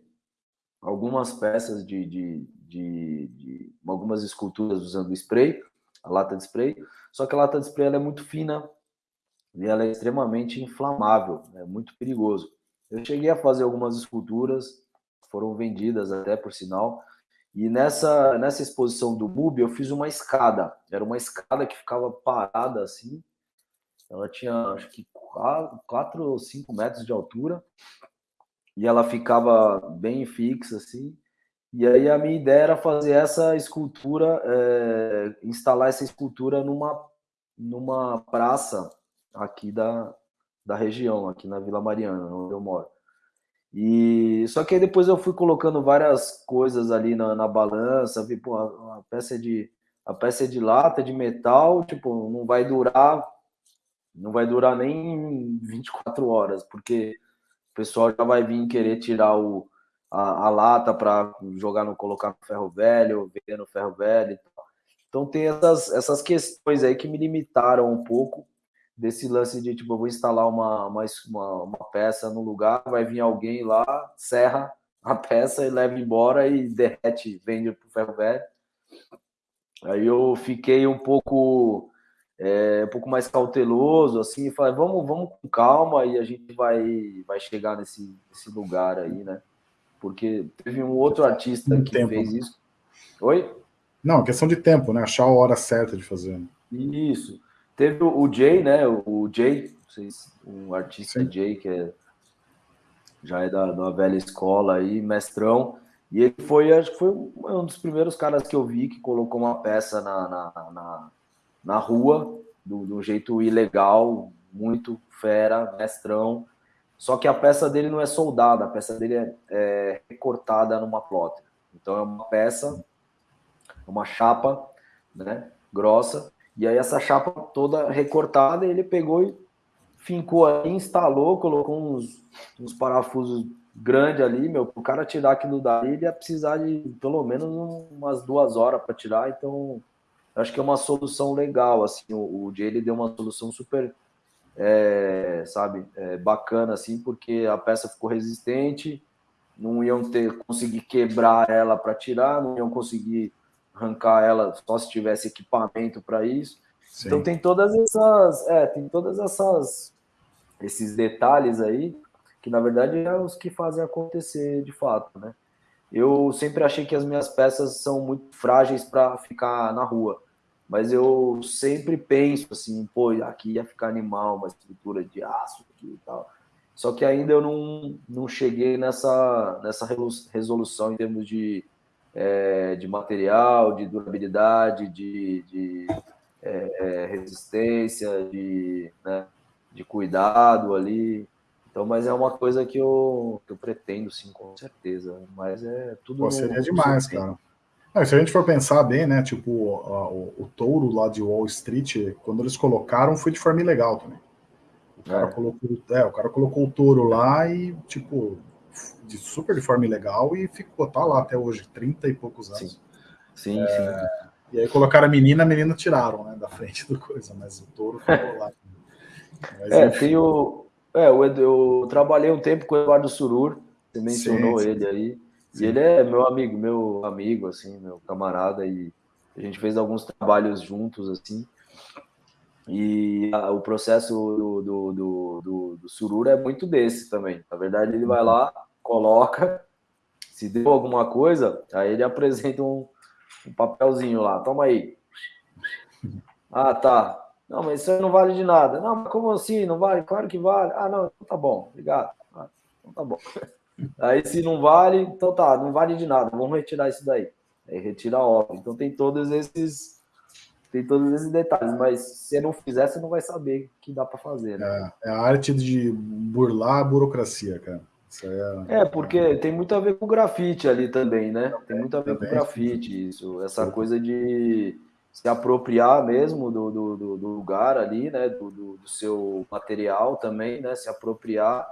algumas peças de, de, de, de algumas esculturas usando spray, a lata de spray. Só que a lata de spray é muito fina e ela é extremamente inflamável, é muito perigoso. Eu cheguei a fazer algumas esculturas, foram vendidas até por sinal. E nessa, nessa exposição do MUB eu fiz uma escada. Era uma escada que ficava parada assim. Ela tinha acho que 4 ou 5 metros de altura. E ela ficava bem fixa assim. E aí a minha ideia era fazer essa escultura, é, instalar essa escultura numa, numa praça aqui da, da região, aqui na Vila Mariana, onde eu moro. E só que aí depois eu fui colocando várias coisas ali na, na balança, vi, pô, a, a, peça é de a peça é de lata, de metal, tipo, não vai durar não vai durar nem 24 horas, porque o pessoal já vai vir querer tirar o, a, a lata para jogar no colocar no ferro velho, vender no ferro velho. Então tem essas, essas questões aí que me limitaram um pouco desse lance de tipo, eu vou instalar uma, uma, uma, peça no lugar, vai vir alguém lá, serra a peça e leva embora e derrete, vende para o ferro velho. Aí eu fiquei um pouco é, um pouco mais cauteloso, assim, e falei, vamos, vamos com calma e a gente vai, vai chegar nesse, nesse lugar aí, né? Porque teve um outro artista que tempo. fez isso. Oi?
Não, questão de tempo, né? Achar a hora certa de fazer. Né?
Isso. Teve o Jay, né? O Jay, vocês, um artista Sim. Jay, que é, já é da, da velha escola aí, mestrão. E ele foi, acho que foi um dos primeiros caras que eu vi que colocou uma peça na, na, na na rua, do, do jeito ilegal, muito fera, mestrão. Só que a peça dele não é soldada, a peça dele é, é recortada numa plotter. Então é uma peça, uma chapa, né, grossa, e aí essa chapa toda recortada, ele pegou e fincou ali, instalou, colocou uns, uns parafusos grandes ali, meu, o cara tirar aquilo dali, ele ia precisar de pelo menos umas duas horas para tirar, então acho que é uma solução legal, assim, o, o Jay ele deu uma solução super, é, sabe, é, bacana, assim, porque a peça ficou resistente, não iam ter conseguir quebrar ela para tirar, não iam conseguir arrancar ela só se tivesse equipamento para isso. Sim. Então tem todas essas, é, tem todas essas esses detalhes aí que na verdade é os que fazem acontecer de fato, né? Eu sempre achei que as minhas peças são muito frágeis para ficar na rua, mas eu sempre penso assim, pô, aqui ia ficar animal, uma estrutura de aço aqui e tal. Só que ainda eu não, não cheguei nessa, nessa resolução em termos de, é, de material, de durabilidade, de, de é, é resistência, de, né, de cuidado ali. Então, mas é uma coisa que eu, que eu pretendo, sim, com certeza. Mas é tudo. Pô,
seria demais, cara. Não, se a gente for pensar bem, né? Tipo, o, o, touro lá de Wall Street, quando eles colocaram, foi de forma ilegal também. O cara, é. colocou, é, o cara colocou o touro lá e, tipo, de super de forma ilegal e ficou, tá lá até hoje, 30 e poucos anos.
Sim, sim. É, sim.
E aí colocaram a menina, a menina tiraram, né, da frente do coisa, mas o touro ficou lá.
Mas, é, enfim. tem o, é, eu, eu trabalhei um tempo com o Eduardo Surur, você mencionou sim, sim. ele aí. Sim. E ele é meu amigo, meu amigo, assim, meu camarada, e a gente fez alguns trabalhos juntos, assim. E a, o processo do, do, do, do, do Surur é muito desse também. Na verdade, ele vai lá, coloca, se deu alguma coisa, aí ele apresenta um, um papelzinho lá, toma aí. Ah, tá. Não, mas isso aí não vale de nada. Não, mas como assim? Não vale? Claro que vale. Ah, não, então tá bom, obrigado. Ah, então tá bom. <laughs> Aí se não vale, então tá, não vale de nada, vamos retirar isso daí. Aí retira a obra. Então tem todos esses tem todos esses detalhes, mas se não fizer, você não vai saber que dá para fazer.
Né? É, é, a arte de burlar a burocracia, cara.
É, é, porque tem muito a ver com grafite ali também, né? Tem muito a ver também. com grafite, isso. Essa coisa de se apropriar mesmo do, do, do lugar ali, né? Do, do, do, seu material também, né? Se apropriar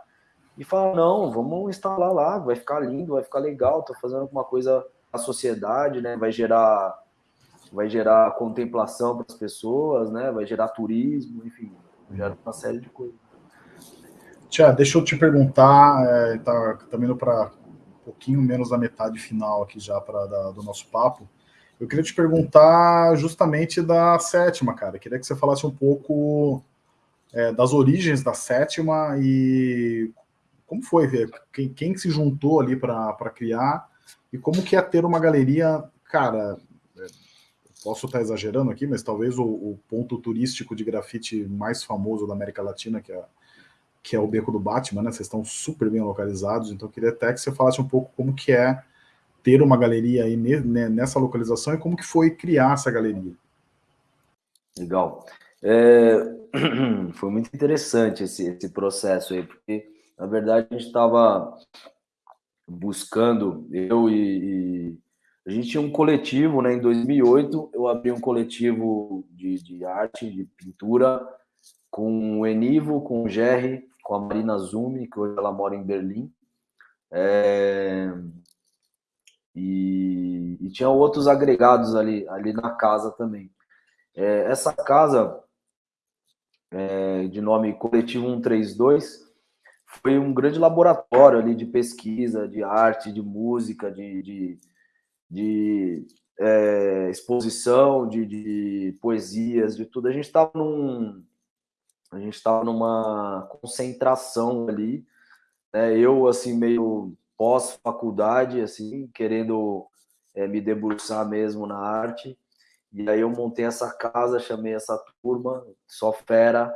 e falar, não, vamos instalar lá, vai ficar lindo, vai ficar legal, tô fazendo alguma coisa à sociedade, né? Vai gerar vai gerar contemplação para as pessoas, né? Vai gerar turismo, enfim, gera uma série de coisas.
Tia, deixa eu te perguntar, é, tá, tá indo para um pouquinho menos da metade final aqui já para do nosso papo. Eu queria te perguntar justamente da sétima, cara. Eu queria que você falasse um pouco é, das origens da sétima e como foi ver quem, quem se juntou ali para criar e como que é ter uma galeria, cara. É, posso estar exagerando aqui, mas talvez o, o, ponto turístico de grafite mais famoso da América Latina, que é, que é o Beco do Batman, né? Vocês estão super bem localizados, então eu queria até que você falasse um pouco como que é ter uma galeria aí nessa localização e como que foi criar essa galeria?
Legal. É, <clears throat> foi muito interessante esse, esse processo aí, porque, na verdade, a gente estava buscando, eu e, e, A gente tinha um coletivo, né? Em 2008, eu abri um coletivo de, de arte, de pintura, com o Enivo, com o Jerry, com a Marina Zumi, que hoje ela mora em Berlim. É, e, e, tinha outros agregados ali, ali na casa também. É, essa casa, é, de nome Coletivo 132, foi um grande laboratório ali de pesquisa, de arte, de música, de, de, de é, exposição, de, de, poesias, de tudo. A gente estava num, a gente estava numa concentração ali, né? Eu assim meio pós faculdade, assim, querendo é, me debruçar mesmo na arte. E aí eu montei essa casa, chamei essa turma, só fera,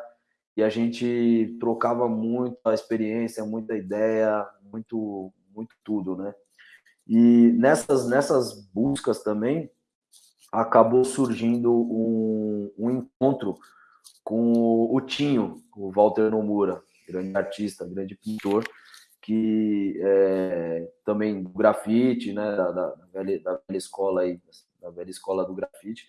e a gente trocava muito a experiência, muita ideia, muito, muito tudo, né? E nessas, nessas buscas também acabou surgindo um, um encontro com o Tinho, o Walter Nomura, grande artista, grande pintor, que é, também do grafite, né, da, da, velha, da velha escola aí, da velha escola do grafite.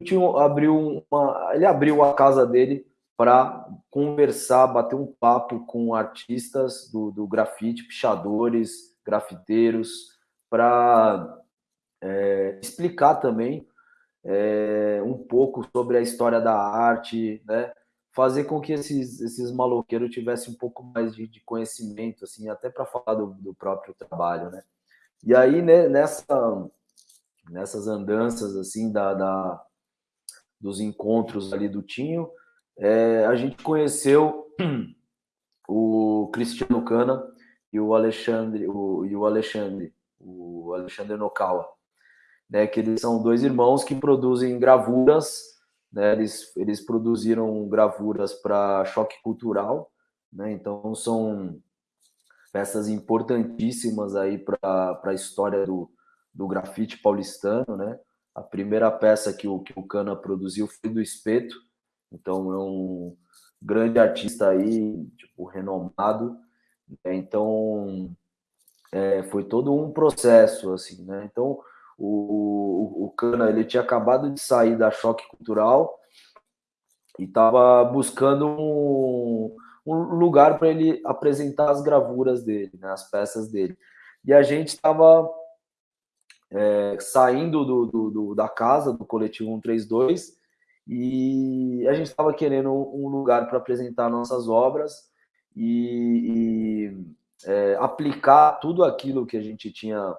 E abriu uma, ele abriu a casa dele para conversar, bater um papo com artistas do, do grafite, pichadores, grafiteiros, para é, explicar também é, um pouco sobre a história da arte, né? Fazer com que esses, esses maloqueiros tivessem um pouco mais de, de conhecimento, assim, até para falar do, do, próprio trabalho, né? E aí, né, nessa, nessas andanças, assim, da, da, dos encontros ali do Tinho, é, a gente conheceu <clears throat> o Cristiano Cana e o Alexandre, o, e o Alexandre, o Alexandre Nokawa, né, que eles são dois irmãos que produzem gravuras, né, eles, eles produziram gravuras para choque cultural, né, então são peças importantíssimas aí para a história do, do grafite paulistano, né, a primeira peça que o, que o Cana produziu foi do Espeto, então é um grande artista aí, tipo, renomado. Né? Então é, foi todo um processo, assim, né? Então o, o, o Cana ele tinha acabado de sair da choque cultural e estava buscando um, um lugar para ele apresentar as gravuras dele, né, as peças dele. E a gente estava é, saindo do, do, do, da casa do coletivo 132 e a gente estava querendo um lugar para apresentar nossas obras e, e é, aplicar tudo aquilo que a gente tinha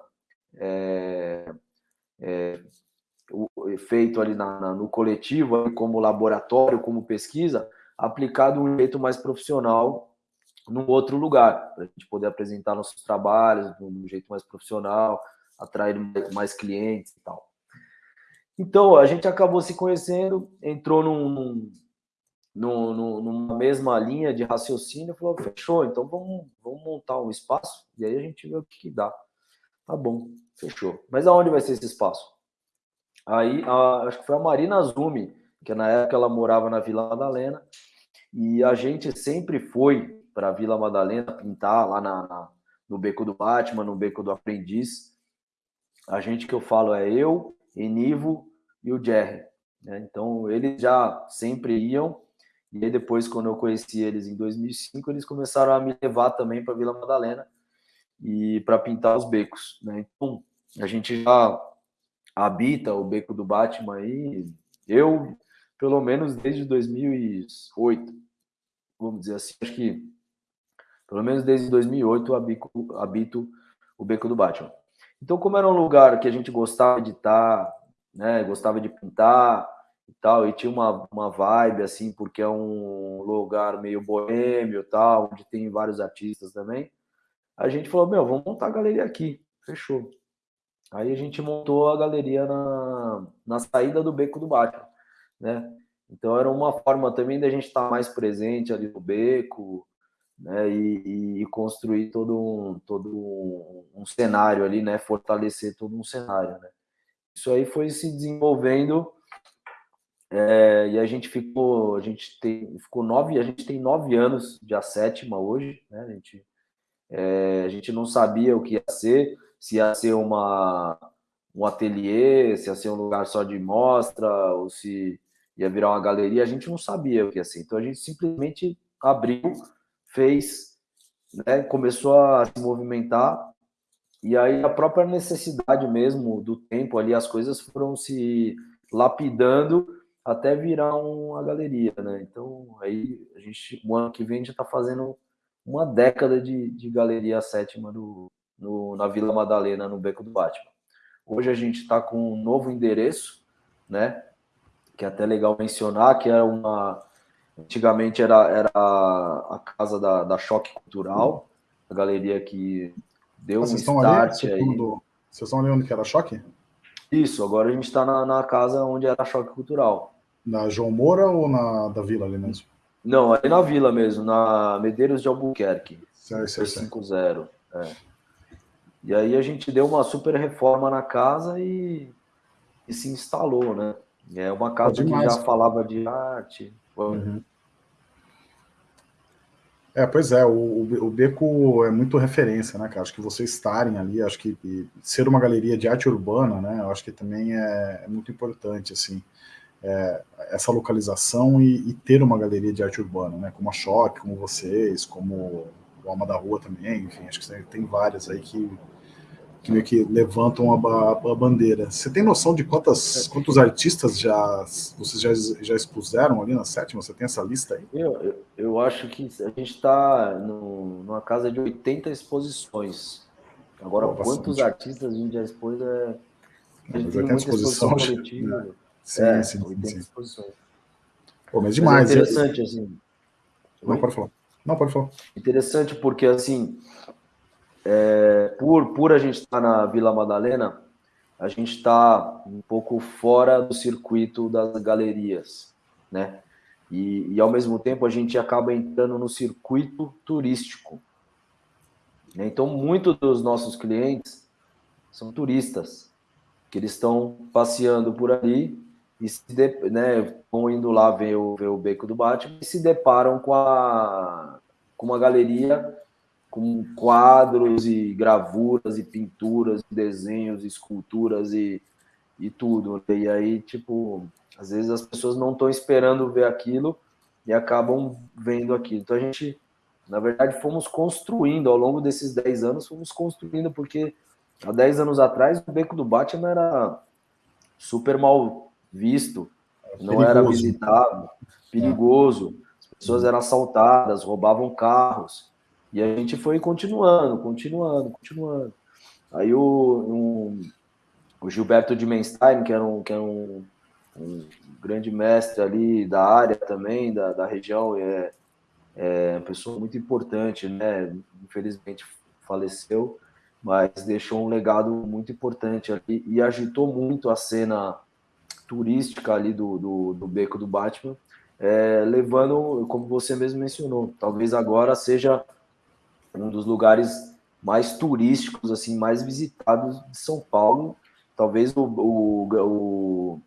é, é, feito ali na, na, no coletivo, como laboratório, como pesquisa, aplicar de um jeito mais profissional num outro lugar, para a gente poder apresentar nossos trabalhos de um jeito mais profissional, atrair mais clientes e tal. Então, a gente acabou se conhecendo, entrou num, num, num, numa mesma linha de raciocínio, falou, fechou, então vamos, vamos montar um espaço, e aí a gente vê o que, que dá. Tá bom, fechou. Mas aonde vai ser esse espaço? Aí, a, acho que foi a Marina Zumi, que na época ela morava na Vila Madalena, e a gente sempre foi para a Vila Madalena pintar lá na, na, no Beco do Batman, no Beco do Aprendiz. A gente que eu falo é eu, Enivo e o Jerry. Né? Então, eles já sempre iam. E aí, depois, quando eu conheci eles em 2005, eles começaram a me levar também para Vila Madalena e para pintar os becos. Né? Então, a gente já habita o beco do Batman aí. Eu, pelo menos desde 2008, vamos dizer assim, acho que pelo menos desde 2008 habito, habito o beco do Batman. Então, como era um lugar que a gente gostava de estar, né? Gostava de pintar e tal, e tinha uma, uma vibe assim, porque é um lugar meio boêmio tal, onde tem vários artistas também. A gente falou, meu, vamos montar a galeria aqui. Fechou. Aí a gente montou a galeria na, na saída do Beco do Batman, né? Então era uma forma também da gente estar mais presente ali no beco, né, e, e, construir todo um, todo um, cenário ali, né, fortalecer todo um cenário, né. Isso aí foi se desenvolvendo é, e a gente ficou, a gente tem, ficou nove, a gente tem nove anos de a sétima hoje, né, a gente, é, a gente não sabia o que ia ser, se ia ser uma, um ateliê, se ia ser um lugar só de mostra, ou se ia virar uma galeria, a gente não sabia o que ia ser. Então a gente simplesmente abriu, fez, né, começou a se movimentar, e aí a própria necessidade mesmo do tempo ali, as coisas foram se lapidando até virar uma galeria, né? Então aí a gente, o ano que vem a gente está fazendo uma década de, de galeria sétima do, no, na Vila Madalena, no Beco do Batman. Hoje a gente está com um novo endereço, né? Que é até legal mencionar, que é uma. Antigamente era, era a casa da, da Choque Cultural, a galeria que deu ah, um start ali, aí.
Vocês estão olhando que era Choque?
Isso, agora a gente está na, na, casa onde era Choque Cultural.
Na João Moura ou na da Vila ali mesmo?
Não, ali na Vila mesmo, na Medeiros de Albuquerque. Certo, certo. 50. É. E aí a gente deu uma super reforma na casa e, e se instalou, né? É uma casa que já falava de arte. Uhum.
É, pois é, o, o Beco é muito referência, né, cara? Acho que vocês estarem ali, acho que ser uma galeria de arte urbana, né, eu acho que também é, é muito importante, assim, é, essa localização e, e, ter uma galeria de arte urbana, né, como a Choque, como vocês, como o Alma da Rua também, enfim, acho que tem várias aí que que meio que levantam a, a, bandeira. Você tem noção de quantas, quantos artistas já vocês já, já expuseram ali na sétima? Você tem essa lista aí?
Eu, eu, acho que a gente está numa casa de 80 exposições. Agora, oh, quantos artistas a gente já expôs é.
A gente tem muita exposição, exposição <laughs> coletiva. Né? Sim, é, sim, 80 sim. exposições. Pô, mas demais.
Mas é interessante, assim.
Não, pode falar. Não, pode falar.
Interessante porque, assim, é, por, por a gente estar tá na Vila Madalena, a gente está um pouco fora do circuito das galerias, né? E, e, ao mesmo tempo a gente acaba entrando no circuito turístico. Né? Então, muitos dos nossos clientes são turistas, que eles estão passeando por ali e se de, né, vão indo lá ver o, ver o Beco do Batman e se deparam com, a, com uma galeria com quadros e gravuras e pinturas, desenhos, esculturas e, e tudo. E aí, tipo, às vezes as pessoas não estão esperando ver aquilo e acabam vendo aquilo. Então a gente, na verdade, fomos construindo ao longo desses 10 anos, fomos construindo, porque há 10 anos atrás o Beco do Batman era super mal visto, é não era visitado, perigoso. As pessoas eram assaltadas, roubavam carros. E a gente foi continuando, continuando, continuando. Aí o, um, o Gilberto de Menstein, que era um, que era um, um grande mestre ali da área também, da, da região, é, é uma pessoa muito importante, né? Infelizmente faleceu, mas deixou um legado muito importante ali e agitou muito a cena turística ali do, do, do Beco do Batman, é, levando, como você mesmo mencionou, talvez agora seja um dos lugares mais turísticos, assim, mais visitados de São Paulo. Talvez o, o, o,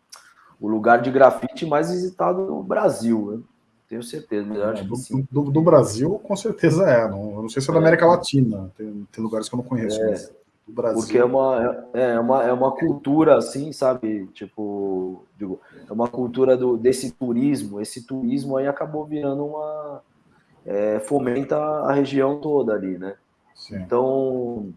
o lugar de grafite mais visitado no Brasil, né? tenho certeza. Mas acho
do, que do, do, Brasil, com certeza é. Não, eu não sei se é da é. América Latina. Tem, tem lugares que eu não conheço. É,
do Brasil. Porque é uma, é, é, uma, é uma cultura, assim, sabe? Tipo, digo, é uma cultura do, desse turismo. Esse turismo aí acabou virando uma é, fomenta a região toda ali, né? Sim. Então,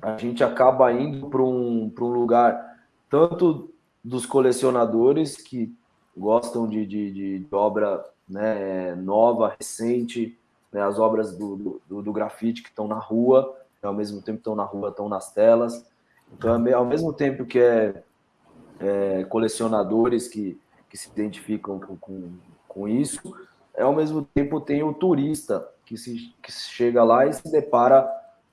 a gente acaba indo para um, um lugar tanto dos colecionadores que gostam de, de, de, de obra né, nova, recente, né, as obras do, do, do grafite que estão na rua, ao mesmo tempo estão na rua, estão nas telas. Então, ao mesmo tempo que é, é colecionadores que, que se identificam com, com, com isso, ao mesmo tempo tem o turista que, se, que chega lá e se depara,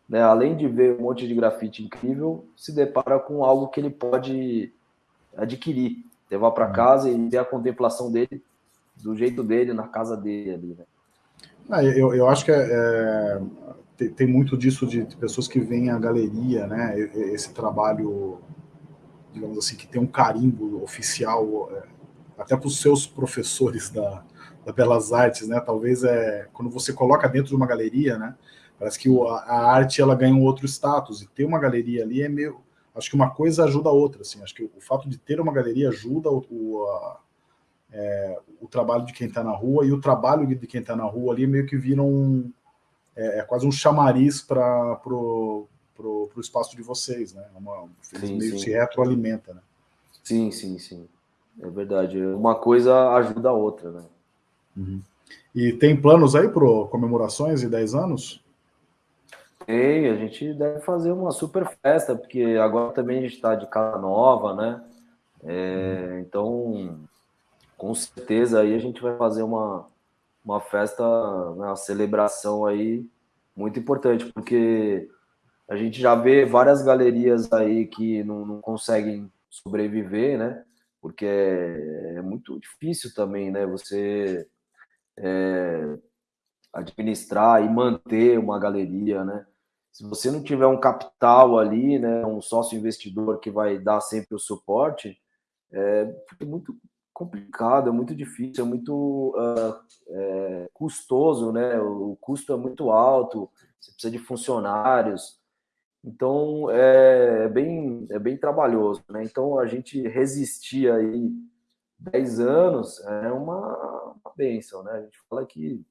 né, além de ver um monte de grafite incrível, se depara com algo que ele pode adquirir, levar para uhum. casa e ter a contemplação dele do jeito dele, na casa dele ali, né?
Ah, eu, eu acho que é, é, tem, tem, muito disso de, pessoas que veem a galeria, né? Esse trabalho, digamos assim, que tem um carimbo oficial, é, até para os seus professores da, da Belas Artes, né? Talvez é quando você coloca dentro de uma galeria, né? Parece que o, a arte ela ganha um outro status e ter uma galeria ali é meio, acho que uma coisa ajuda a outra, assim. Acho que o, fato de ter uma galeria ajuda o, o, a, é, o trabalho de quem está na rua e o trabalho de quem está na rua ali meio que vira um é, é quase um chamariz para pro, pro, pro espaço de vocês, né? É uma, sim, meio sim. se retroalimenta, né?
Sim, sim, sim. É verdade. Uma coisa ajuda a outra, né?
Uhum. E tem planos aí para comemorações e 10 anos?
Tem, a gente deve fazer uma super festa, porque agora também a gente está de casa nova, né? É, uhum. então, com certeza aí a gente vai fazer uma, uma festa, né, uma celebração aí muito importante, porque a gente já vê várias galerias aí que não, não conseguem sobreviver, né? Porque é, é muito difícil também, né? Você é, administrar e manter uma galeria, né? Se você não tiver um capital ali, né, um sócio investidor que vai dar sempre o suporte, é muito complicado, é muito difícil, é muito uh, é, custoso, né? O custo é muito alto, você precisa de funcionários, então é, é bem é bem trabalhoso, né? Então a gente resistir aí 10 anos é uma, uma benção, né? A gente fala que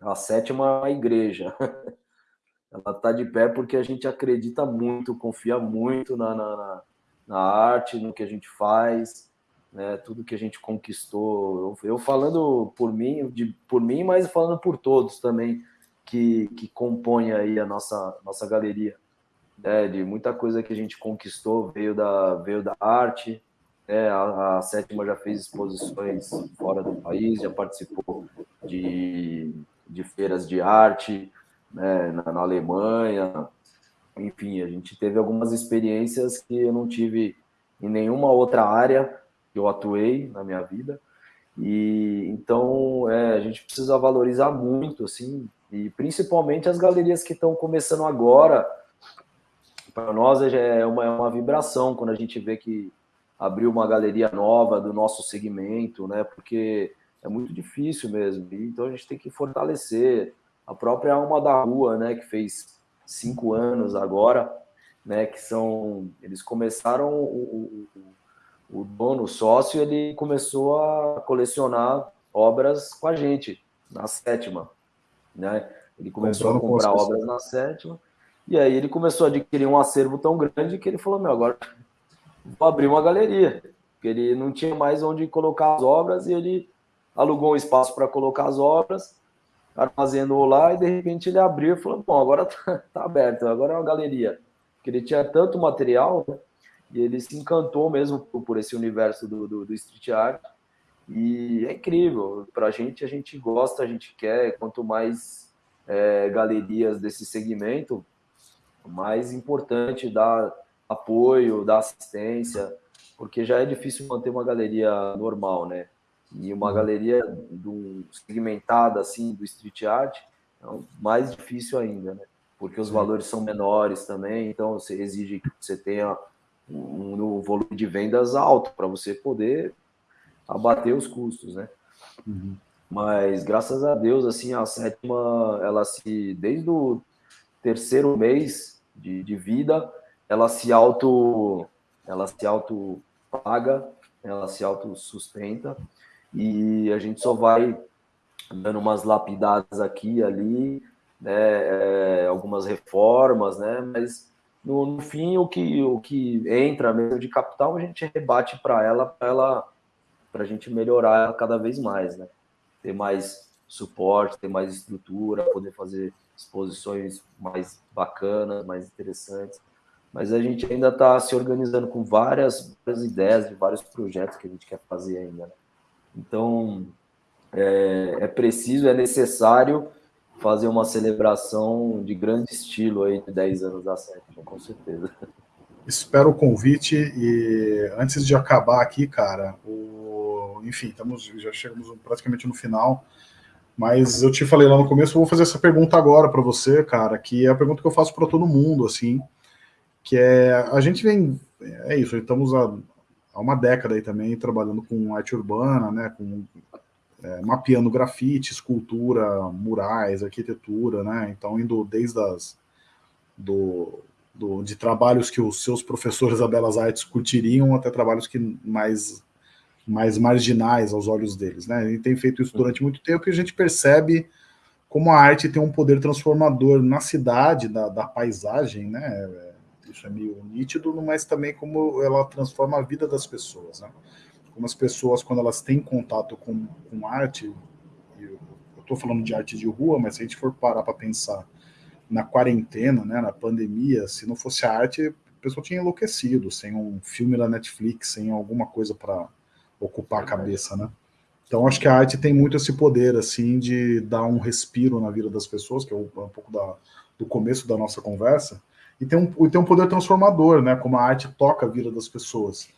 a sétima igreja. <laughs> Ela está de pé porque a gente acredita muito, confia muito na, na, na arte, no que a gente faz, né? tudo que a gente conquistou. Eu, eu falando por mim, de, por mim, mas falando por todos também que, que compõem aí a nossa, nossa galeria. Né? De muita coisa que a gente conquistou veio da, veio da arte, é, a, a, sétima já fez exposições fora do país, já participou de, de feiras de arte né, na, na, Alemanha. Enfim, a gente teve algumas experiências que eu não tive em nenhuma outra área que eu atuei na minha vida. E então é, a gente precisa valorizar muito, assim, e principalmente as galerias que estão começando agora. Para nós é uma, é uma vibração quando a gente vê que abrir uma galeria nova do nosso segmento, né? Porque é muito difícil mesmo. Então a gente tem que fortalecer a própria Alma da Rua, né? Que fez cinco anos agora, né? Que são eles começaram o, o, o dono, o sócio, ele começou a colecionar obras com a gente na sétima, né? Ele começou a comprar obras na sétima. E aí ele começou a adquirir um acervo tão grande que ele falou: Meu, agora vou abrir uma galeria, porque ele não tinha mais onde colocar as obras e ele alugou um espaço para colocar as obras, armazenou lá e de repente ele abriu e falou: Bom, agora <laughs> tá, tá aberto, agora é uma galeria. Porque ele tinha tanto material né, e ele se encantou mesmo por, esse universo do, do, do street art. E é incrível, para a gente, a gente gosta, a gente quer, quanto mais é, galerias desse segmento, mais importante dar apoio, dar assistência, porque já é difícil manter uma galeria normal, né? E uma uhum. galeria do, segmentada assim do street art é mais difícil ainda, né? Porque os valores são menores também, então você exige que você tenha um, um volume de vendas alto para você poder abater os custos, né? Uhum. Mas graças a Deus, assim, a sétima, ela se desde o terceiro mês de, de vida, ela se auto ela se auto paga, ela se auto sustenta e a gente só vai dando umas lapidadas aqui e ali, né, é, algumas reformas, né, mas no, no, fim o que o que entra mesmo de capital a gente rebate para ela, para ela a gente melhorar ela cada vez mais, né, ter mais suporte, ter mais estrutura, poder fazer exposições mais bacanas, mais interessantes mas a gente ainda está se organizando com várias, várias, ideias de vários projetos que a gente quer fazer ainda. Né? Então, é, é, preciso, é necessário fazer uma celebração de grande estilo aí de 10 anos da sétima, com certeza.
Espero o convite e antes de acabar aqui, cara, o... enfim, estamos, já chegamos praticamente no final. Mas eu te falei lá no começo, eu vou fazer essa pergunta agora para você, cara, que é a pergunta que eu faço para todo mundo, assim, que é, a gente vem, é isso, estamos há, há uma década aí também trabalhando com arte urbana, né, com é, mapeando grafite, escultura, murais, arquitetura, né, então indo desde as, do, do, de trabalhos que os seus professores da Belas Artes curtiriam até trabalhos que mais mais marginais aos olhos deles, né? Ele tem feito isso durante muito tempo e a gente percebe como a arte tem um poder transformador na cidade, da, da paisagem, né? Isso é meio nítido, mas também como ela transforma a vida das pessoas, né? Como as pessoas, quando elas têm contato com, com arte, eu estou falando de arte de rua, mas se a gente for parar para pensar na quarentena, né, na pandemia, se não fosse a arte, a pessoa tinha enlouquecido, sem um filme da Netflix, sem alguma coisa para ocupar a cabeça, né? Então acho que a arte tem muito esse poder assim de dar um respiro na vida das pessoas, que é um, pouco da, do começo da nossa conversa, e tem um, tem um poder transformador, né? Como a arte toca a vida das pessoas.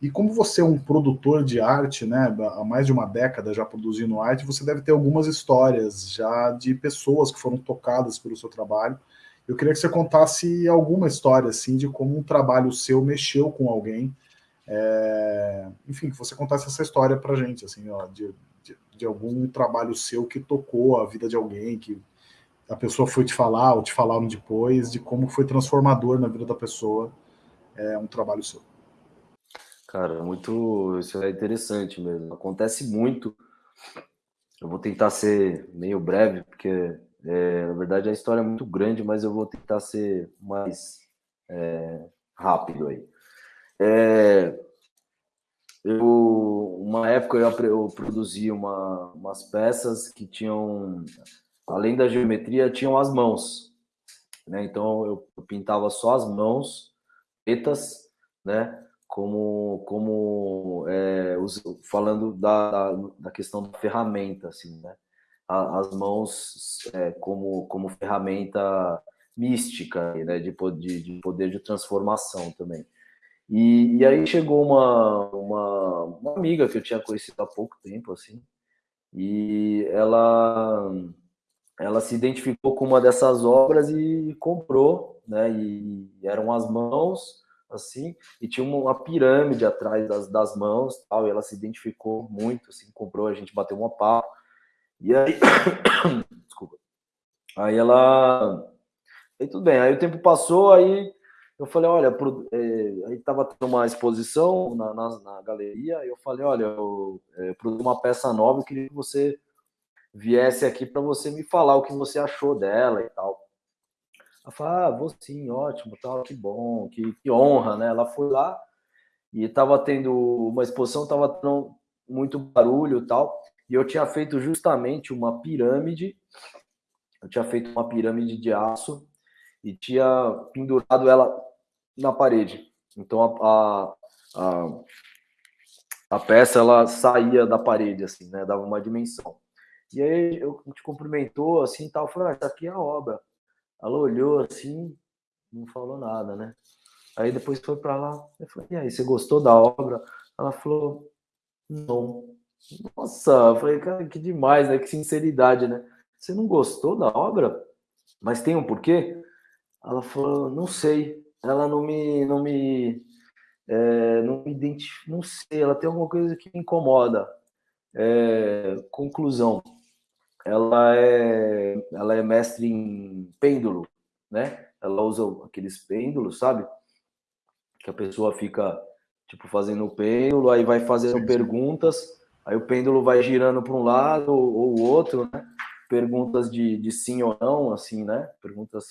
E como você é um produtor de arte, né, há mais de uma década já produzindo arte, você deve ter algumas histórias já de pessoas que foram tocadas pelo seu trabalho. Eu queria que você contasse alguma história assim de como um trabalho seu mexeu com alguém é, enfim, que você contasse essa história para gente, assim, ó, de, de, de, algum trabalho seu que tocou a vida de alguém, que a pessoa foi te falar ou te falaram depois, de como foi transformador na vida da pessoa é, um trabalho seu.
Cara, muito. Isso é interessante mesmo. Acontece muito. Eu vou tentar ser meio breve, porque é, na verdade a história é muito grande, mas eu vou tentar ser mais é, rápido aí. É, eu, uma época eu, eu produzi uma, umas peças que tinham, além da geometria, tinham as mãos. Né? Então eu, pintava só as mãos pretas, né? Como, como é, falando da, da, da, questão da ferramenta, assim, né? as mãos é, como, como ferramenta mística, né? de, de, de poder de transformação também. E, e aí chegou uma, uma, uma, amiga que eu tinha conhecido há pouco tempo, assim, e ela, ela se identificou com uma dessas obras e comprou, né? E, e eram as mãos, assim, e tinha uma, pirâmide atrás das, das mãos, tal, e ela se identificou muito, assim, comprou, a gente bateu uma papo, e aí, <coughs> desculpa, aí ela, aí tudo bem, aí o tempo passou, aí eu falei, olha, pro, é, aí estava tendo uma exposição na, na, na, galeria, eu falei, olha, eu é, produzi uma peça nova, eu queria que você viesse aqui para você me falar o que você achou dela e tal. Ela falou, ah, vou sim, ótimo, tal, que bom, que, que honra, né? Ela foi lá e estava tendo uma exposição, estava tendo muito barulho tal, e eu tinha feito justamente uma pirâmide, eu tinha feito uma pirâmide de aço e tinha pendurado ela na parede. Então a, a, a, peça ela saía da parede, assim, né? Dava uma dimensão. E aí eu te cumprimentou assim tal, falou, ah, essa aqui é a obra. Ela olhou assim, não falou nada, né? Aí depois foi para lá, eu falei, e aí, você gostou da obra? Ela falou, não. Nossa, eu falei, cara, que demais, né? Que sinceridade, né? Você não gostou da obra? Mas tem um porquê? Ela falou, não sei ela não me, não me, é, não me identifica, não sei, ela tem alguma coisa que me incomoda. É, conclusão, ela é, ela é mestre em pêndulo, né? Ela usa aqueles pêndulos, sabe? Que a pessoa fica tipo fazendo o pêndulo, aí vai fazendo perguntas, aí o pêndulo vai girando para um lado ou o outro, né? Perguntas de, de sim ou não, assim, né? Perguntas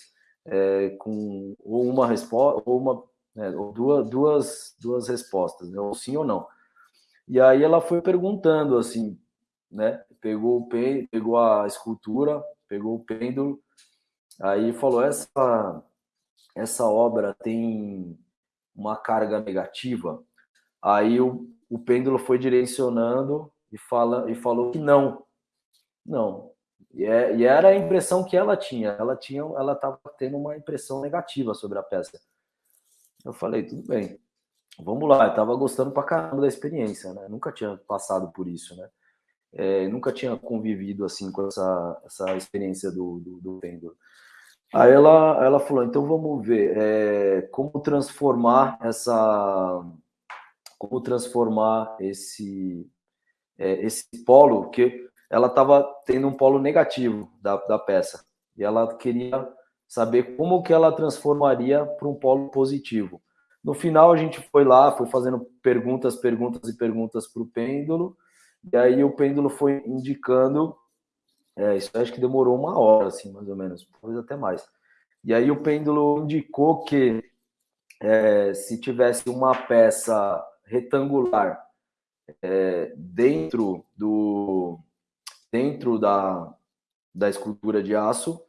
é, com ou uma resposta, ou uma, né, ou duas, duas, duas respostas, né, ou sim ou não. E aí ela foi perguntando assim, né? Pegou o pegou a escultura, pegou o pêndulo, aí falou essa essa obra tem uma carga negativa. Aí o, o pêndulo foi direcionando e fala e falou que não, não, e, é, e, era a impressão que ela tinha. Ela tinha, ela estava tendo uma impressão negativa sobre a peça. Eu falei, tudo bem, vamos lá. Eu estava gostando pra caramba da experiência, né? Nunca tinha passado por isso, né? É, nunca tinha convivido assim com essa, essa experiência do, do, do pêndulo. Aí ela, ela falou, então vamos ver é, como transformar essa, como transformar esse, é, esse polo, que ela estava tendo um polo negativo da, da peça, e ela queria saber como que ela transformaria para um polo positivo. No final a gente foi lá, foi fazendo perguntas, perguntas e perguntas para o pêndulo, e aí o pêndulo foi indicando, é, isso acho que demorou uma hora, assim, mais ou menos, talvez até mais. E aí o pêndulo indicou que é, se tivesse uma peça retangular é, dentro do dentro da, da escultura de aço,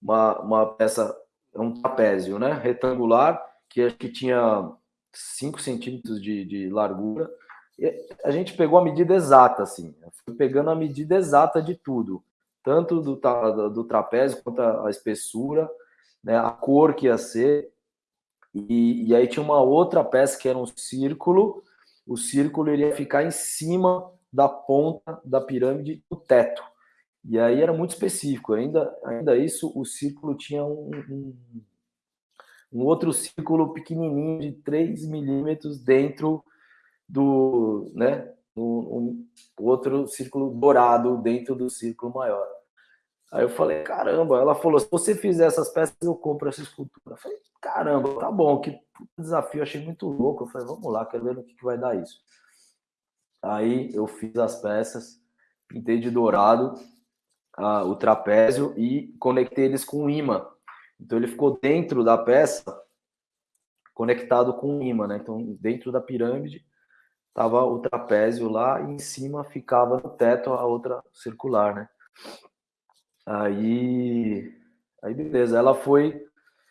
uma, uma peça, um trapézio, né, retangular, que acho que tinha 5 centímetros de, de largura, a gente pegou a medida exata, assim, pegando a medida exata de tudo, tanto do, do trapézio quanto a, espessura, né, a cor que ia ser, e, e, aí tinha uma outra peça que era um círculo, o círculo iria ficar em cima da ponta da pirâmide do teto, e aí era muito específico, ainda, ainda isso, o círculo tinha um, um, um outro círculo pequenininho de 3 milímetros dentro do, né, um, um, outro círculo dourado dentro do círculo maior. Aí eu falei, caramba, ela falou, se você fizer essas peças, eu compro essa escultura. Eu falei, caramba, tá bom, que desafio, achei muito louco. Eu falei, vamos lá, quero ver no que, vai dar isso. Aí eu fiz as peças, pintei de dourado a, o trapézio e conectei eles com imã. Então ele ficou dentro da peça, conectado com imã, né? Então dentro da pirâmide tava o trapézio lá e em cima ficava no teto a outra circular, né? Aí, aí beleza, ela foi,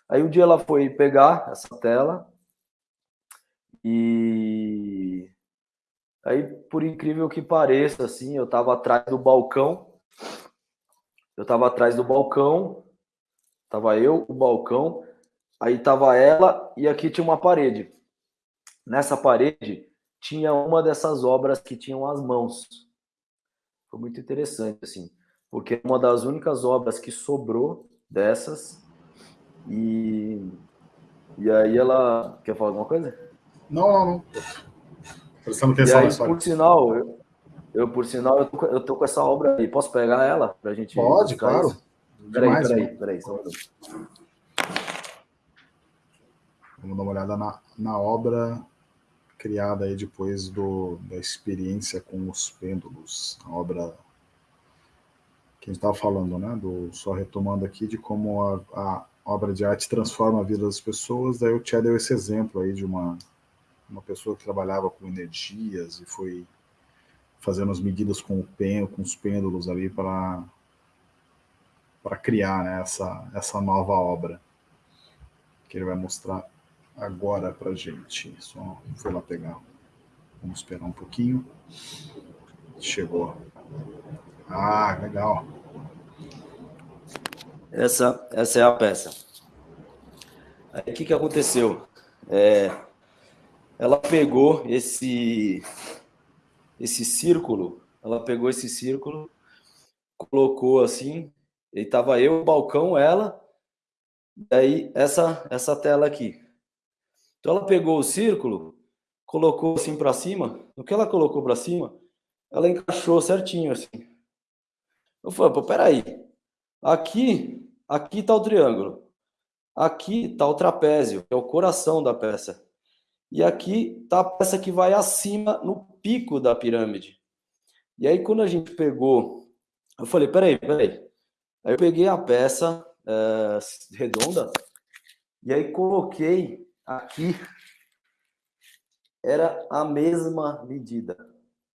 aí um dia ela foi pegar essa tela e aí por incrível que pareça, assim, eu tava atrás do balcão, eu tava atrás do balcão, tava eu, o balcão, aí tava ela e aqui tinha uma parede. Nessa parede tinha uma dessas obras que tinham as mãos. Foi muito interessante, assim, porque é uma das únicas obras que sobrou dessas. E, e aí ela. Quer falar alguma coisa?
Não, não, não. Prestando atenção
e aí, Por sinal, eu, eu, por sinal, eu tô, eu tô com essa obra aí. Posso pegar ela pra gente.
Pode, claro. Isso?
Peraí, Demais, peraí, peraí, peraí, só um
Vamos dar uma olhada na, na obra criada aí depois do, da experiência com os pêndulos, a obra que a gente estava falando, né? Do, só retomando aqui de como a, a, obra de arte transforma a vida das pessoas. Daí o Tchê deu esse exemplo aí de uma, uma pessoa que trabalhava com energias e foi fazendo as medidas com o pen, com os pêndulos ali para para criar né, essa, essa nova obra que ele vai mostrar agora para gente. Só foi lá pegar. Vamos esperar um pouquinho. Chegou. Ah, legal.
Essa, essa é a peça. Aí o que, que aconteceu? É, ela pegou esse, esse círculo, ela pegou esse círculo, colocou assim, e tava eu, o balcão, ela, daí essa, essa tela aqui. Então ela pegou o círculo, colocou assim para cima. No que ela colocou para cima, ela encaixou certinho assim. Eu falei, pô, peraí. Aqui, aqui está o triângulo. Aqui está o trapézio, que é o coração da peça. E aqui está a peça que vai acima, no pico da pirâmide. E aí, quando a gente pegou, eu falei, peraí, peraí. Aí eu peguei a peça é, redonda e aí coloquei aqui era a mesma medida.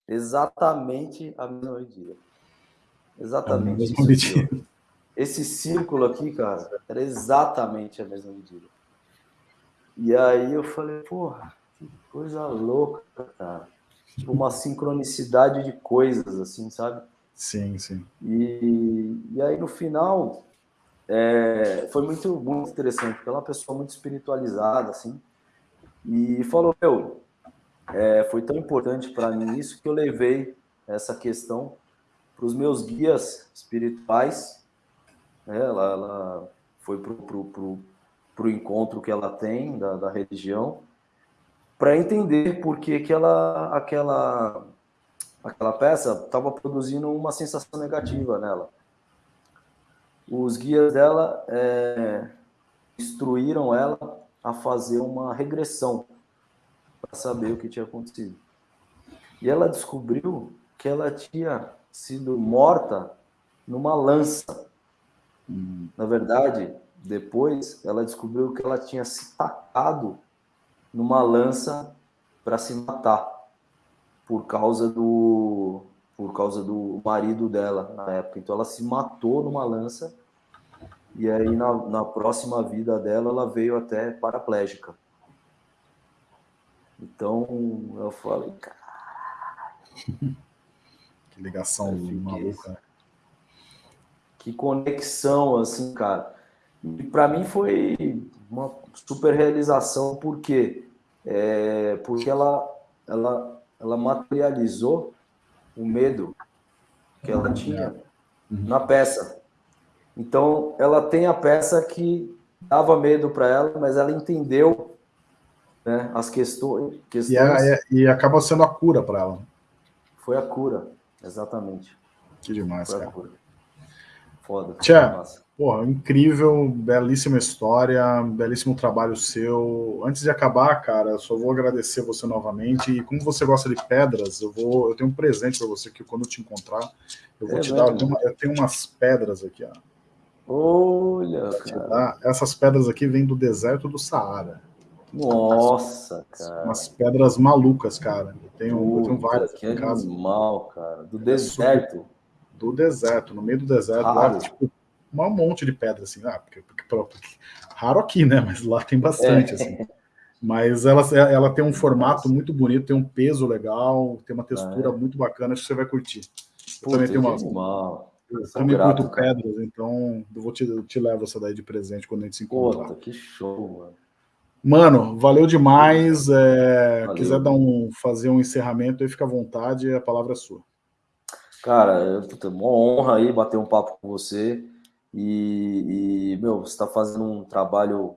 Exatamente a mesma medida. Exatamente. É medida. Esse círculo aqui, cara, era exatamente a mesma medida. E aí eu falei, porra, que coisa louca, cara. Tipo, uma sincronicidade de coisas, assim, sabe?
Sim, sim.
E, e aí no final, é, foi muito, muito interessante, porque ela é uma pessoa muito espiritualizada, assim, e falou, meu, é, foi tão importante para mim isso que eu levei essa questão os meus guias espirituais, né? ela, ela foi para o encontro que ela tem da, da religião, para entender por que, que ela, aquela, aquela peça estava produzindo uma sensação negativa nela. Os guias dela é, instruíram ela a fazer uma regressão para saber o que tinha acontecido. E ela descobriu que ela tinha sido morta numa lança. Na verdade, depois ela descobriu que ela tinha se tacado numa lança para se matar por causa do por causa do marido dela na época. Então ela se matou numa lança e aí na, na próxima vida dela ela veio até paraplégica. Então eu falei, cara. <laughs>
que ligação maluca.
Que conexão, assim, cara. E para mim foi uma super realização, por quê? É, porque ela, ela, ela materializou o medo que ela tinha uhum. na peça. Então, ela tem a peça que dava medo para ela, mas ela entendeu né, as questões. questões...
E, é, e acaba sendo a cura para ela.
Foi a cura, exatamente.
Que demais, Foi cara.
Foda.
Tchau. Porra, incrível, belíssima história, belíssimo trabalho seu. Antes de acabar, cara, só vou agradecer você novamente. E como você gosta de pedras, eu vou, eu tenho um presente para você que quando eu te encontrar, eu vou é te mesmo? dar. Uma, eu tenho, umas pedras aqui, ó.
Olha, cara.
Essas pedras aqui vêm do deserto do Saara.
Nossa, cara.
Umas pedras malucas, cara. Eu tenho, eu tenho várias
aqui em casa. Animal, cara. Do é deserto.
Do deserto, no meio do deserto. Lá, tipo, um monte de pedra, assim, ah, porque, porque, raro aqui, né? Mas lá tem bastante, é. assim. Mas ela, ela tem um formato muito bonito, tem um peso legal, tem uma textura é. muito bacana, acho que você vai curtir. Eu também tenho uma. Eu também grato, curto cara. pedras, então eu vou te, eu te levo essa daí de presente quando a gente se encontrar.
Puta, que show, mano.
Mano, valeu demais. É, valeu. Quiser dar um, fazer um encerramento aí, fica à vontade, a palavra é sua.
Cara, é uma honra aí bater um papo com você. E, e meu, você está fazendo um trabalho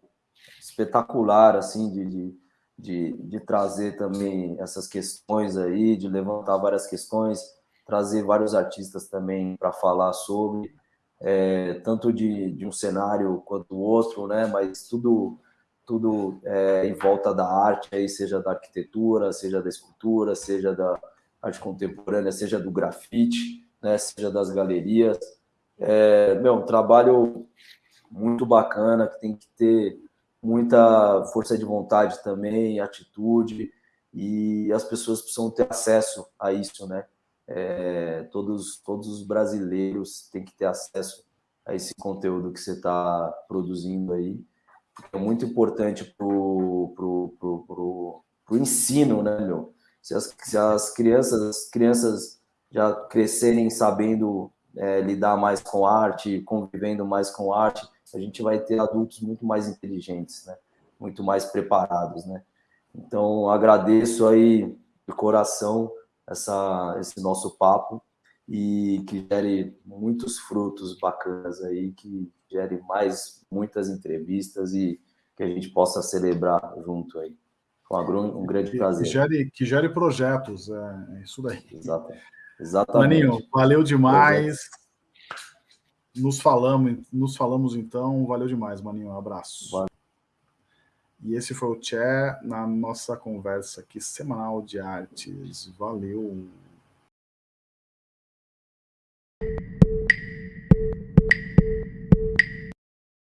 espetacular, assim, de, de, de, de, trazer também essas questões aí, de levantar várias questões, trazer vários artistas também para falar sobre, é, tanto de, de um cenário quanto do outro, né? Mas tudo tudo é, em volta da arte, aí, seja da arquitetura, seja da escultura, seja da arte contemporânea, seja do grafite, né? Seja das galerias. É, meu, um trabalho muito bacana, que tem que ter muita força de vontade também, atitude, e as pessoas precisam ter acesso a isso, né? É, todos, todos os brasileiros têm que ter acesso a esse conteúdo que você está produzindo aí, é muito importante para o pro, pro, pro, pro, ensino, né, meu? Se as, se as crianças, as crianças já crescerem sabendo é, lidar mais com arte, convivendo mais com arte, a gente vai ter adultos muito mais inteligentes, né? Muito mais preparados, né? Então, agradeço aí de coração essa, esse nosso papo e que gere muitos frutos bacanas aí, que gere mais muitas entrevistas e que a gente possa celebrar junto aí. Com um grande prazer.
Que gere, que gere projetos, é, é isso daí.
Exato. Exatamente.
Maninho, valeu demais. Nos falamos, nos falamos então. Valeu demais, Maninho. Um abraço. Valeu. E esse foi o Tché na nossa conversa aqui semanal de artes. Valeu.